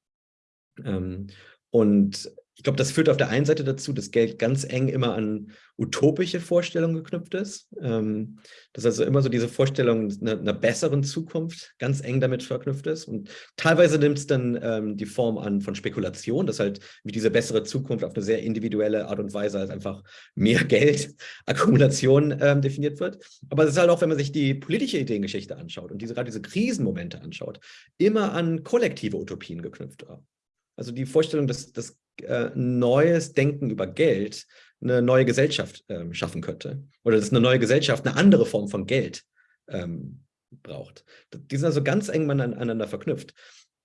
Ähm, und ich glaube, das führt auf der einen Seite dazu, dass Geld ganz eng immer an utopische Vorstellungen geknüpft ist. Ähm, dass also immer so diese Vorstellung einer, einer, besseren Zukunft ganz eng damit verknüpft ist. Und teilweise nimmt es dann ähm, die Form an von Spekulation, dass halt wie diese bessere Zukunft auf eine sehr individuelle Art und Weise als einfach mehr Geld, Akkumulation ähm, definiert wird. Aber es ist halt auch, wenn man sich die politische Ideengeschichte anschaut und diese, gerade diese Krisenmomente anschaut, immer an kollektive Utopien geknüpft. Also die Vorstellung, dass, dass äh, neues Denken über Geld eine neue Gesellschaft ähm, schaffen könnte. Oder dass eine neue Gesellschaft eine andere Form von Geld ähm, braucht. Die sind also ganz eng miteinander verknüpft.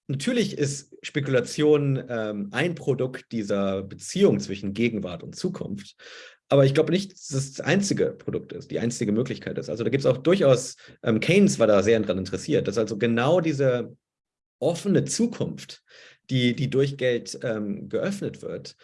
Natürlich ist Spekulation ähm, ein Produkt dieser Beziehung zwischen Gegenwart und Zukunft. Aber ich glaube nicht, dass es das einzige Produkt ist, die einzige Möglichkeit ist. Also da gibt es auch durchaus, ähm, Keynes war da sehr daran interessiert, dass also genau diese offene Zukunft, die, die durch Geld ähm, geöffnet wird,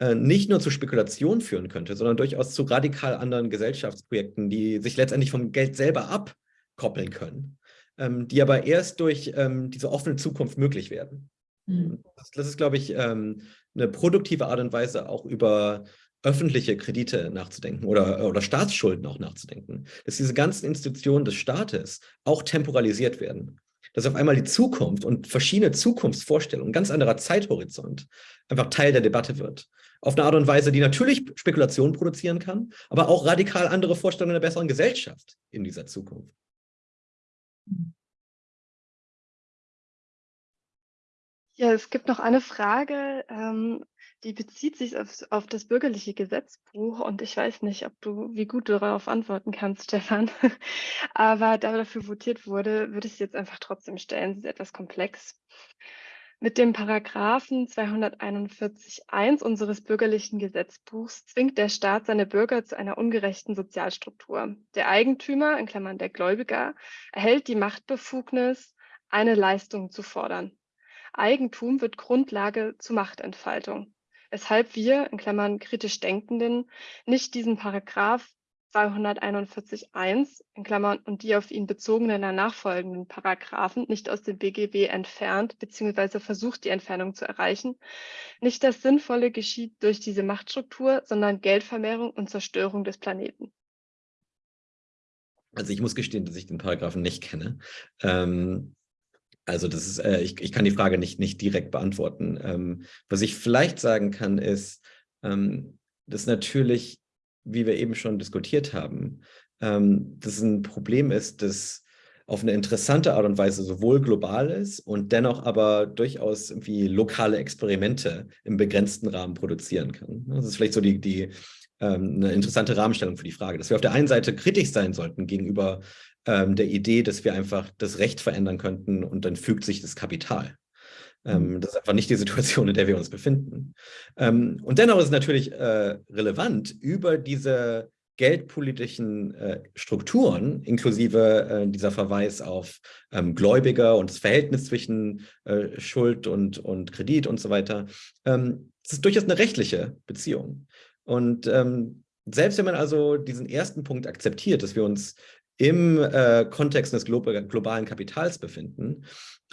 äh, nicht nur zu Spekulation führen könnte, sondern durchaus zu radikal anderen Gesellschaftsprojekten, die sich letztendlich vom Geld selber abkoppeln können, ähm, die aber erst durch ähm, diese offene Zukunft möglich werden. Mhm. Das, das, ist, glaube ich, ähm, eine produktive Art und Weise, auch über öffentliche Kredite nachzudenken oder, oder Staatsschulden auch nachzudenken, dass diese ganzen Institutionen des Staates auch temporalisiert werden. Dass auf einmal die Zukunft und verschiedene Zukunftsvorstellungen, ganz anderer Zeithorizont, einfach Teil der Debatte wird. Auf eine Art und Weise, die natürlich Spekulation produzieren kann, aber auch radikal andere Vorstellungen der besseren Gesellschaft in dieser Zukunft. Ja, es gibt noch eine Frage, ähm, die bezieht sich auf, auf das bürgerliche Gesetzbuch und ich weiß nicht, ob du, wie gut du darauf antworten kannst, Stefan. Aber da dafür votiert wurde, würde ich es jetzt einfach trotzdem stellen. Sie ist etwas komplex. Mit dem Paragraphen 241.1 unseres bürgerlichen Gesetzbuchs zwingt der Staat seine Bürger zu einer ungerechten Sozialstruktur. Der Eigentümer, in Klammern der Gläubiger, erhält die Machtbefugnis, eine Leistung zu fordern. Eigentum wird Grundlage zur Machtentfaltung, weshalb wir, in Klammern kritisch Denkenden, nicht diesen Paragraph 241.1 in Klammern und die auf ihn bezogenen nachfolgenden Paragraphen nicht aus dem BGB entfernt bzw. versucht, die Entfernung zu erreichen. Nicht das Sinnvolle geschieht durch diese Machtstruktur, sondern Geldvermehrung und Zerstörung des Planeten. Also ich muss gestehen, dass ich den Paragraphen nicht kenne. Ähm, also das ist, äh, ich, ich kann die Frage nicht, nicht direkt beantworten. Ähm, was ich vielleicht sagen kann, ist, ähm, dass natürlich, wie wir eben schon diskutiert haben, ähm, dass ein Problem ist, das auf eine interessante Art und Weise sowohl global ist und dennoch aber durchaus irgendwie lokale Experimente im begrenzten Rahmen produzieren kann. Das ist vielleicht so die, die ähm, eine interessante Rahmenstellung für die Frage, dass wir auf der einen Seite kritisch sein sollten gegenüber ähm, der Idee, dass wir einfach das Recht verändern könnten und dann fügt sich das Kapital. Ähm, mhm. das ist einfach nicht die Situation, in der wir uns befinden. Ähm, und dennoch ist es natürlich äh, relevant, über diese geldpolitischen äh, Strukturen, inklusive äh, dieser Verweis auf ähm, Gläubiger und das Verhältnis zwischen äh, Schuld und, und Kredit und so weiter, ähm, das ist durchaus eine rechtliche Beziehung. Und ähm, selbst wenn man also diesen ersten Punkt akzeptiert, dass wir uns im äh, Kontext des globalen Kapitals befinden,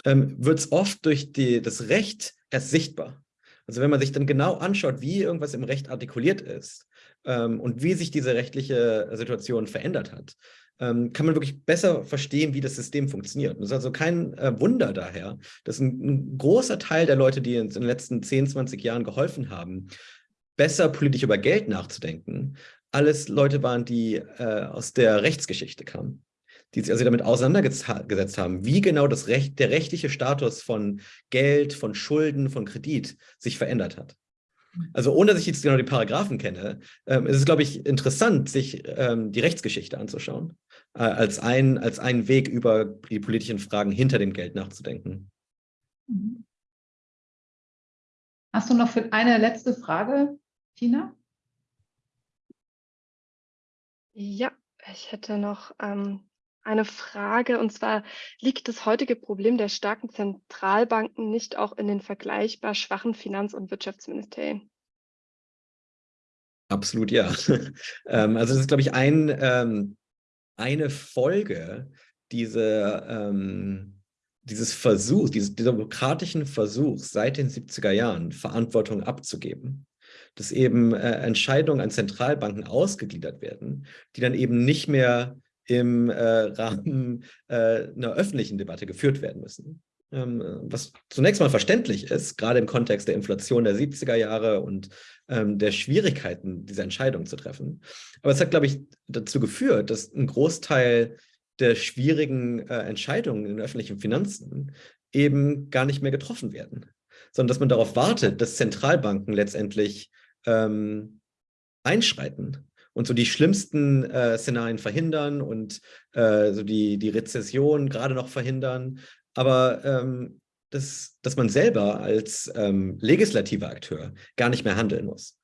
ähm, wird es oft durch die, das Recht erst sichtbar. Also wenn man sich dann genau anschaut, wie irgendwas im Recht artikuliert ist ähm, und wie sich diese rechtliche Situation verändert hat, ähm, kann man wirklich besser verstehen, wie das System funktioniert. Es ist also kein äh, Wunder daher, dass ein, ein, großer Teil der Leute, die uns in den letzten 10, 20 Jahren geholfen haben, besser politisch über Geld nachzudenken, alles Leute waren, die äh, aus der Rechtsgeschichte kamen, die sich also damit auseinandergesetzt haben, wie genau das Recht, der rechtliche Status von Geld, von Schulden, von Kredit sich verändert hat. Also ohne dass ich jetzt genau die Paragraphen kenne, ähm, ist es, glaube ich, interessant, sich ähm, die Rechtsgeschichte anzuschauen, äh, als, ein, als einen Weg über die politischen Fragen hinter dem Geld nachzudenken. Mhm. Hast du noch für eine letzte Frage, Tina? Ja, ich hätte noch ähm, eine Frage und zwar liegt das heutige Problem der starken Zentralbanken nicht auch in den vergleichbar schwachen Finanz- und Wirtschaftsministerien? Absolut ja. ähm, also das ist, glaube ich, ein, ähm, eine Folge dieser, ähm, dieses Versuchs, dieses demokratischen Versuchs seit den 70er Jahren, Verantwortung abzugeben dass eben äh, Entscheidungen an Zentralbanken ausgegliedert werden, die dann eben nicht mehr im äh, Rahmen äh, einer öffentlichen Debatte geführt werden müssen. Ähm, was zunächst mal verständlich ist, gerade im Kontext der Inflation der 70er Jahre und ähm, der Schwierigkeiten, diese Entscheidungen zu treffen. Aber es hat, glaube ich, dazu geführt, dass ein Großteil der schwierigen äh, Entscheidungen in den öffentlichen Finanzen eben gar nicht mehr getroffen werden sondern dass man darauf wartet, dass Zentralbanken letztendlich ähm, einschreiten und so die schlimmsten äh, Szenarien verhindern und äh, so die, die Rezession gerade noch verhindern. Aber ähm, dass, dass man selber als ähm, legislativer Akteur gar nicht mehr handeln muss.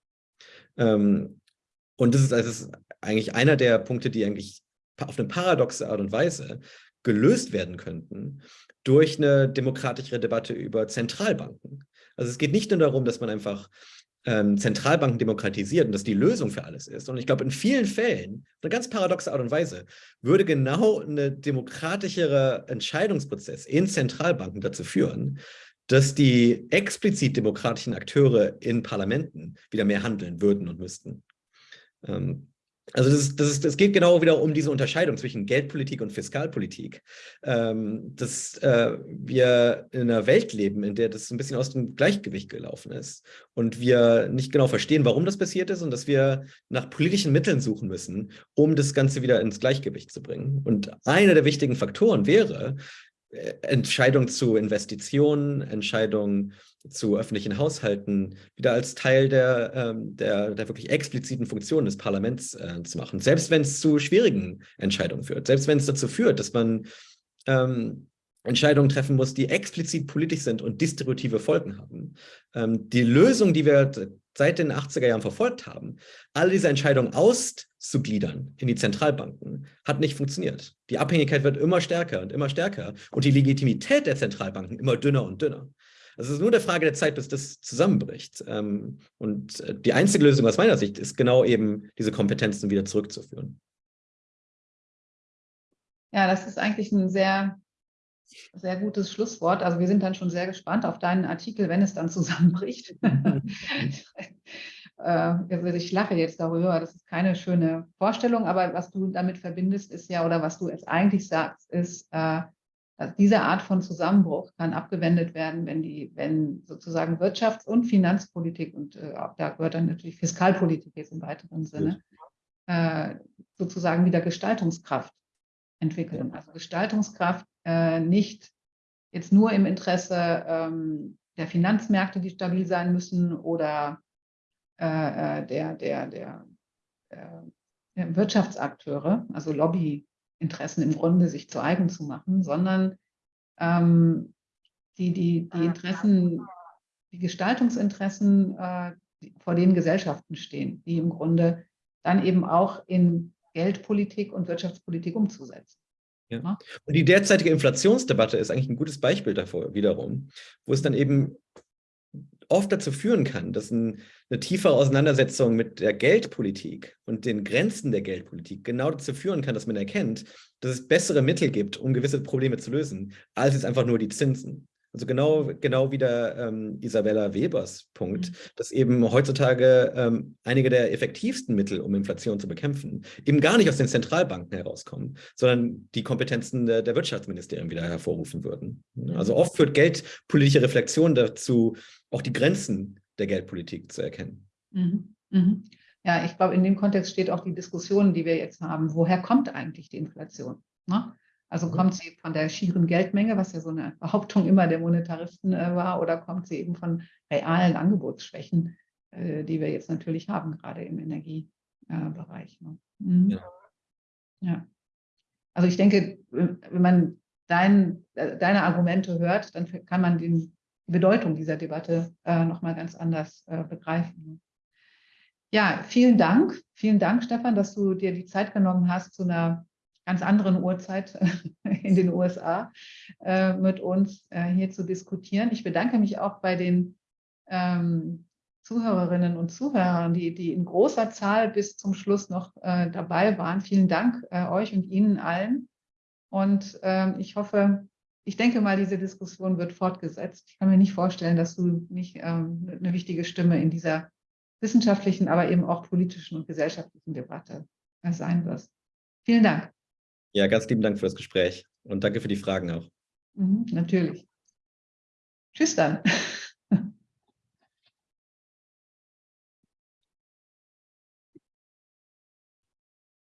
Ähm, und das ist, das ist eigentlich einer der Punkte, die eigentlich auf eine paradoxe Art und Weise gelöst werden könnten durch eine demokratischere Debatte über Zentralbanken. Also es geht nicht nur darum, dass man einfach ähm, Zentralbanken demokratisiert und dass die Lösung für alles ist. Und ich glaube, in vielen Fällen, eine ganz paradoxe Art und Weise, würde genau ein demokratischere Entscheidungsprozess in Zentralbanken dazu führen, dass die explizit demokratischen Akteure in Parlamenten wieder mehr handeln würden und müssten. Ähm, also das, ist, das, ist, das geht genau wieder um diese Unterscheidung zwischen Geldpolitik und Fiskalpolitik. Ähm, dass äh, wir in einer Welt leben, in der das ein bisschen aus dem Gleichgewicht gelaufen ist und wir nicht genau verstehen, warum das passiert ist und dass wir nach politischen Mitteln suchen müssen, um das Ganze wieder ins Gleichgewicht zu bringen. Und einer der wichtigen Faktoren wäre, Entscheidungen zu Investitionen, Entscheidungen zu öffentlichen Haushalten wieder als Teil der, ähm, der, der wirklich expliziten Funktion des Parlaments äh, zu machen. Selbst wenn es zu schwierigen Entscheidungen führt, selbst wenn es dazu führt, dass man ähm, Entscheidungen treffen muss, die explizit politisch sind und distributive Folgen haben. Ähm, die Lösung, die wir seit den 80er Jahren verfolgt haben, all diese Entscheidungen auszugliedern in die Zentralbanken, hat nicht funktioniert. Die Abhängigkeit wird immer stärker und immer stärker und die Legitimität der Zentralbanken immer dünner und dünner. Also es ist nur eine Frage der Zeit, bis das zusammenbricht. Ähm, und äh, die einzige Lösung aus meiner Sicht ist genau eben, diese Kompetenzen wieder zurückzuführen. Ja, das ist eigentlich ein sehr, sehr gutes Schlusswort. Also wir sind dann schon sehr gespannt auf deinen Artikel, wenn es dann zusammenbricht. äh, also ich lache jetzt darüber, das ist keine schöne Vorstellung, aber was du damit verbindest, ist ja, oder was du jetzt eigentlich sagst, ist, äh, also diese Art von Zusammenbruch kann abgewendet werden, wenn die, wenn sozusagen Wirtschafts- und Finanzpolitik und äh, da gehört dann natürlich Fiskalpolitik jetzt im weiteren Sinne, äh, sozusagen wieder Gestaltungskraft entwickeln. Also Gestaltungskraft äh, nicht jetzt nur im Interesse ähm, der Finanzmärkte, die stabil sein müssen, oder äh, äh der, der, der, der Wirtschaftsakteure, also Lobby, Interessen im Grunde sich zu eigen zu machen, sondern ähm, die, die, die Interessen, die Gestaltungsinteressen, äh, die vor denen Gesellschaften stehen, die im Grunde dann eben auch in Geldpolitik und Wirtschaftspolitik umzusetzen. Ja. Und die derzeitige Inflationsdebatte ist eigentlich ein gutes Beispiel davor wiederum, wo es dann eben oft dazu führen kann, dass ein, eine tiefere Auseinandersetzung mit der Geldpolitik und den Grenzen der Geldpolitik genau dazu führen kann, dass man erkennt, dass es bessere Mittel gibt, um gewisse Probleme zu lösen, als es einfach nur die Zinsen. Also genau, genau wie der ähm, Isabella Webers Punkt, mhm. dass eben heutzutage ähm, einige der effektivsten Mittel, um Inflation zu bekämpfen, eben gar nicht aus den Zentralbanken herauskommen, sondern die Kompetenzen der, der Wirtschaftsministerien wieder hervorrufen würden. Also mhm. oft führt geldpolitische Reflexion dazu, auch die Grenzen der Geldpolitik zu erkennen. Mhm. Mhm. Ja, ich glaube, in dem Kontext steht auch die Diskussion, die wir jetzt haben. Woher kommt eigentlich die Inflation? Ne? Also mhm. kommt sie von der schieren Geldmenge, was ja so eine Behauptung immer der Monetaristen äh, war, oder kommt sie eben von realen Angebotsschwächen, äh, die wir jetzt natürlich haben, gerade im Energiebereich. Ne? Mhm. Ja. ja. Also ich denke, wenn man dein, äh, deine Argumente hört, dann kann man die Bedeutung dieser Debatte äh, nochmal ganz anders äh, begreifen. Ne? Ja, vielen Dank. Vielen Dank, Stefan, dass du dir die Zeit genommen hast, zu einer ganz anderen Uhrzeit in den USA äh, mit uns äh, hier zu diskutieren. Ich bedanke mich auch bei den ähm, Zuhörerinnen und Zuhörern, die, die in großer Zahl bis zum Schluss noch äh, dabei waren. Vielen Dank äh, euch und Ihnen allen. Und ähm, ich hoffe, ich denke mal, diese Diskussion wird fortgesetzt. Ich kann mir nicht vorstellen, dass du nicht ähm, eine wichtige Stimme in dieser wissenschaftlichen, aber eben auch politischen und gesellschaftlichen Debatte äh, sein wirst. Vielen Dank. Ja, ganz lieben Dank für das Gespräch und danke für die Fragen auch. Mhm, natürlich. Tschüss dann.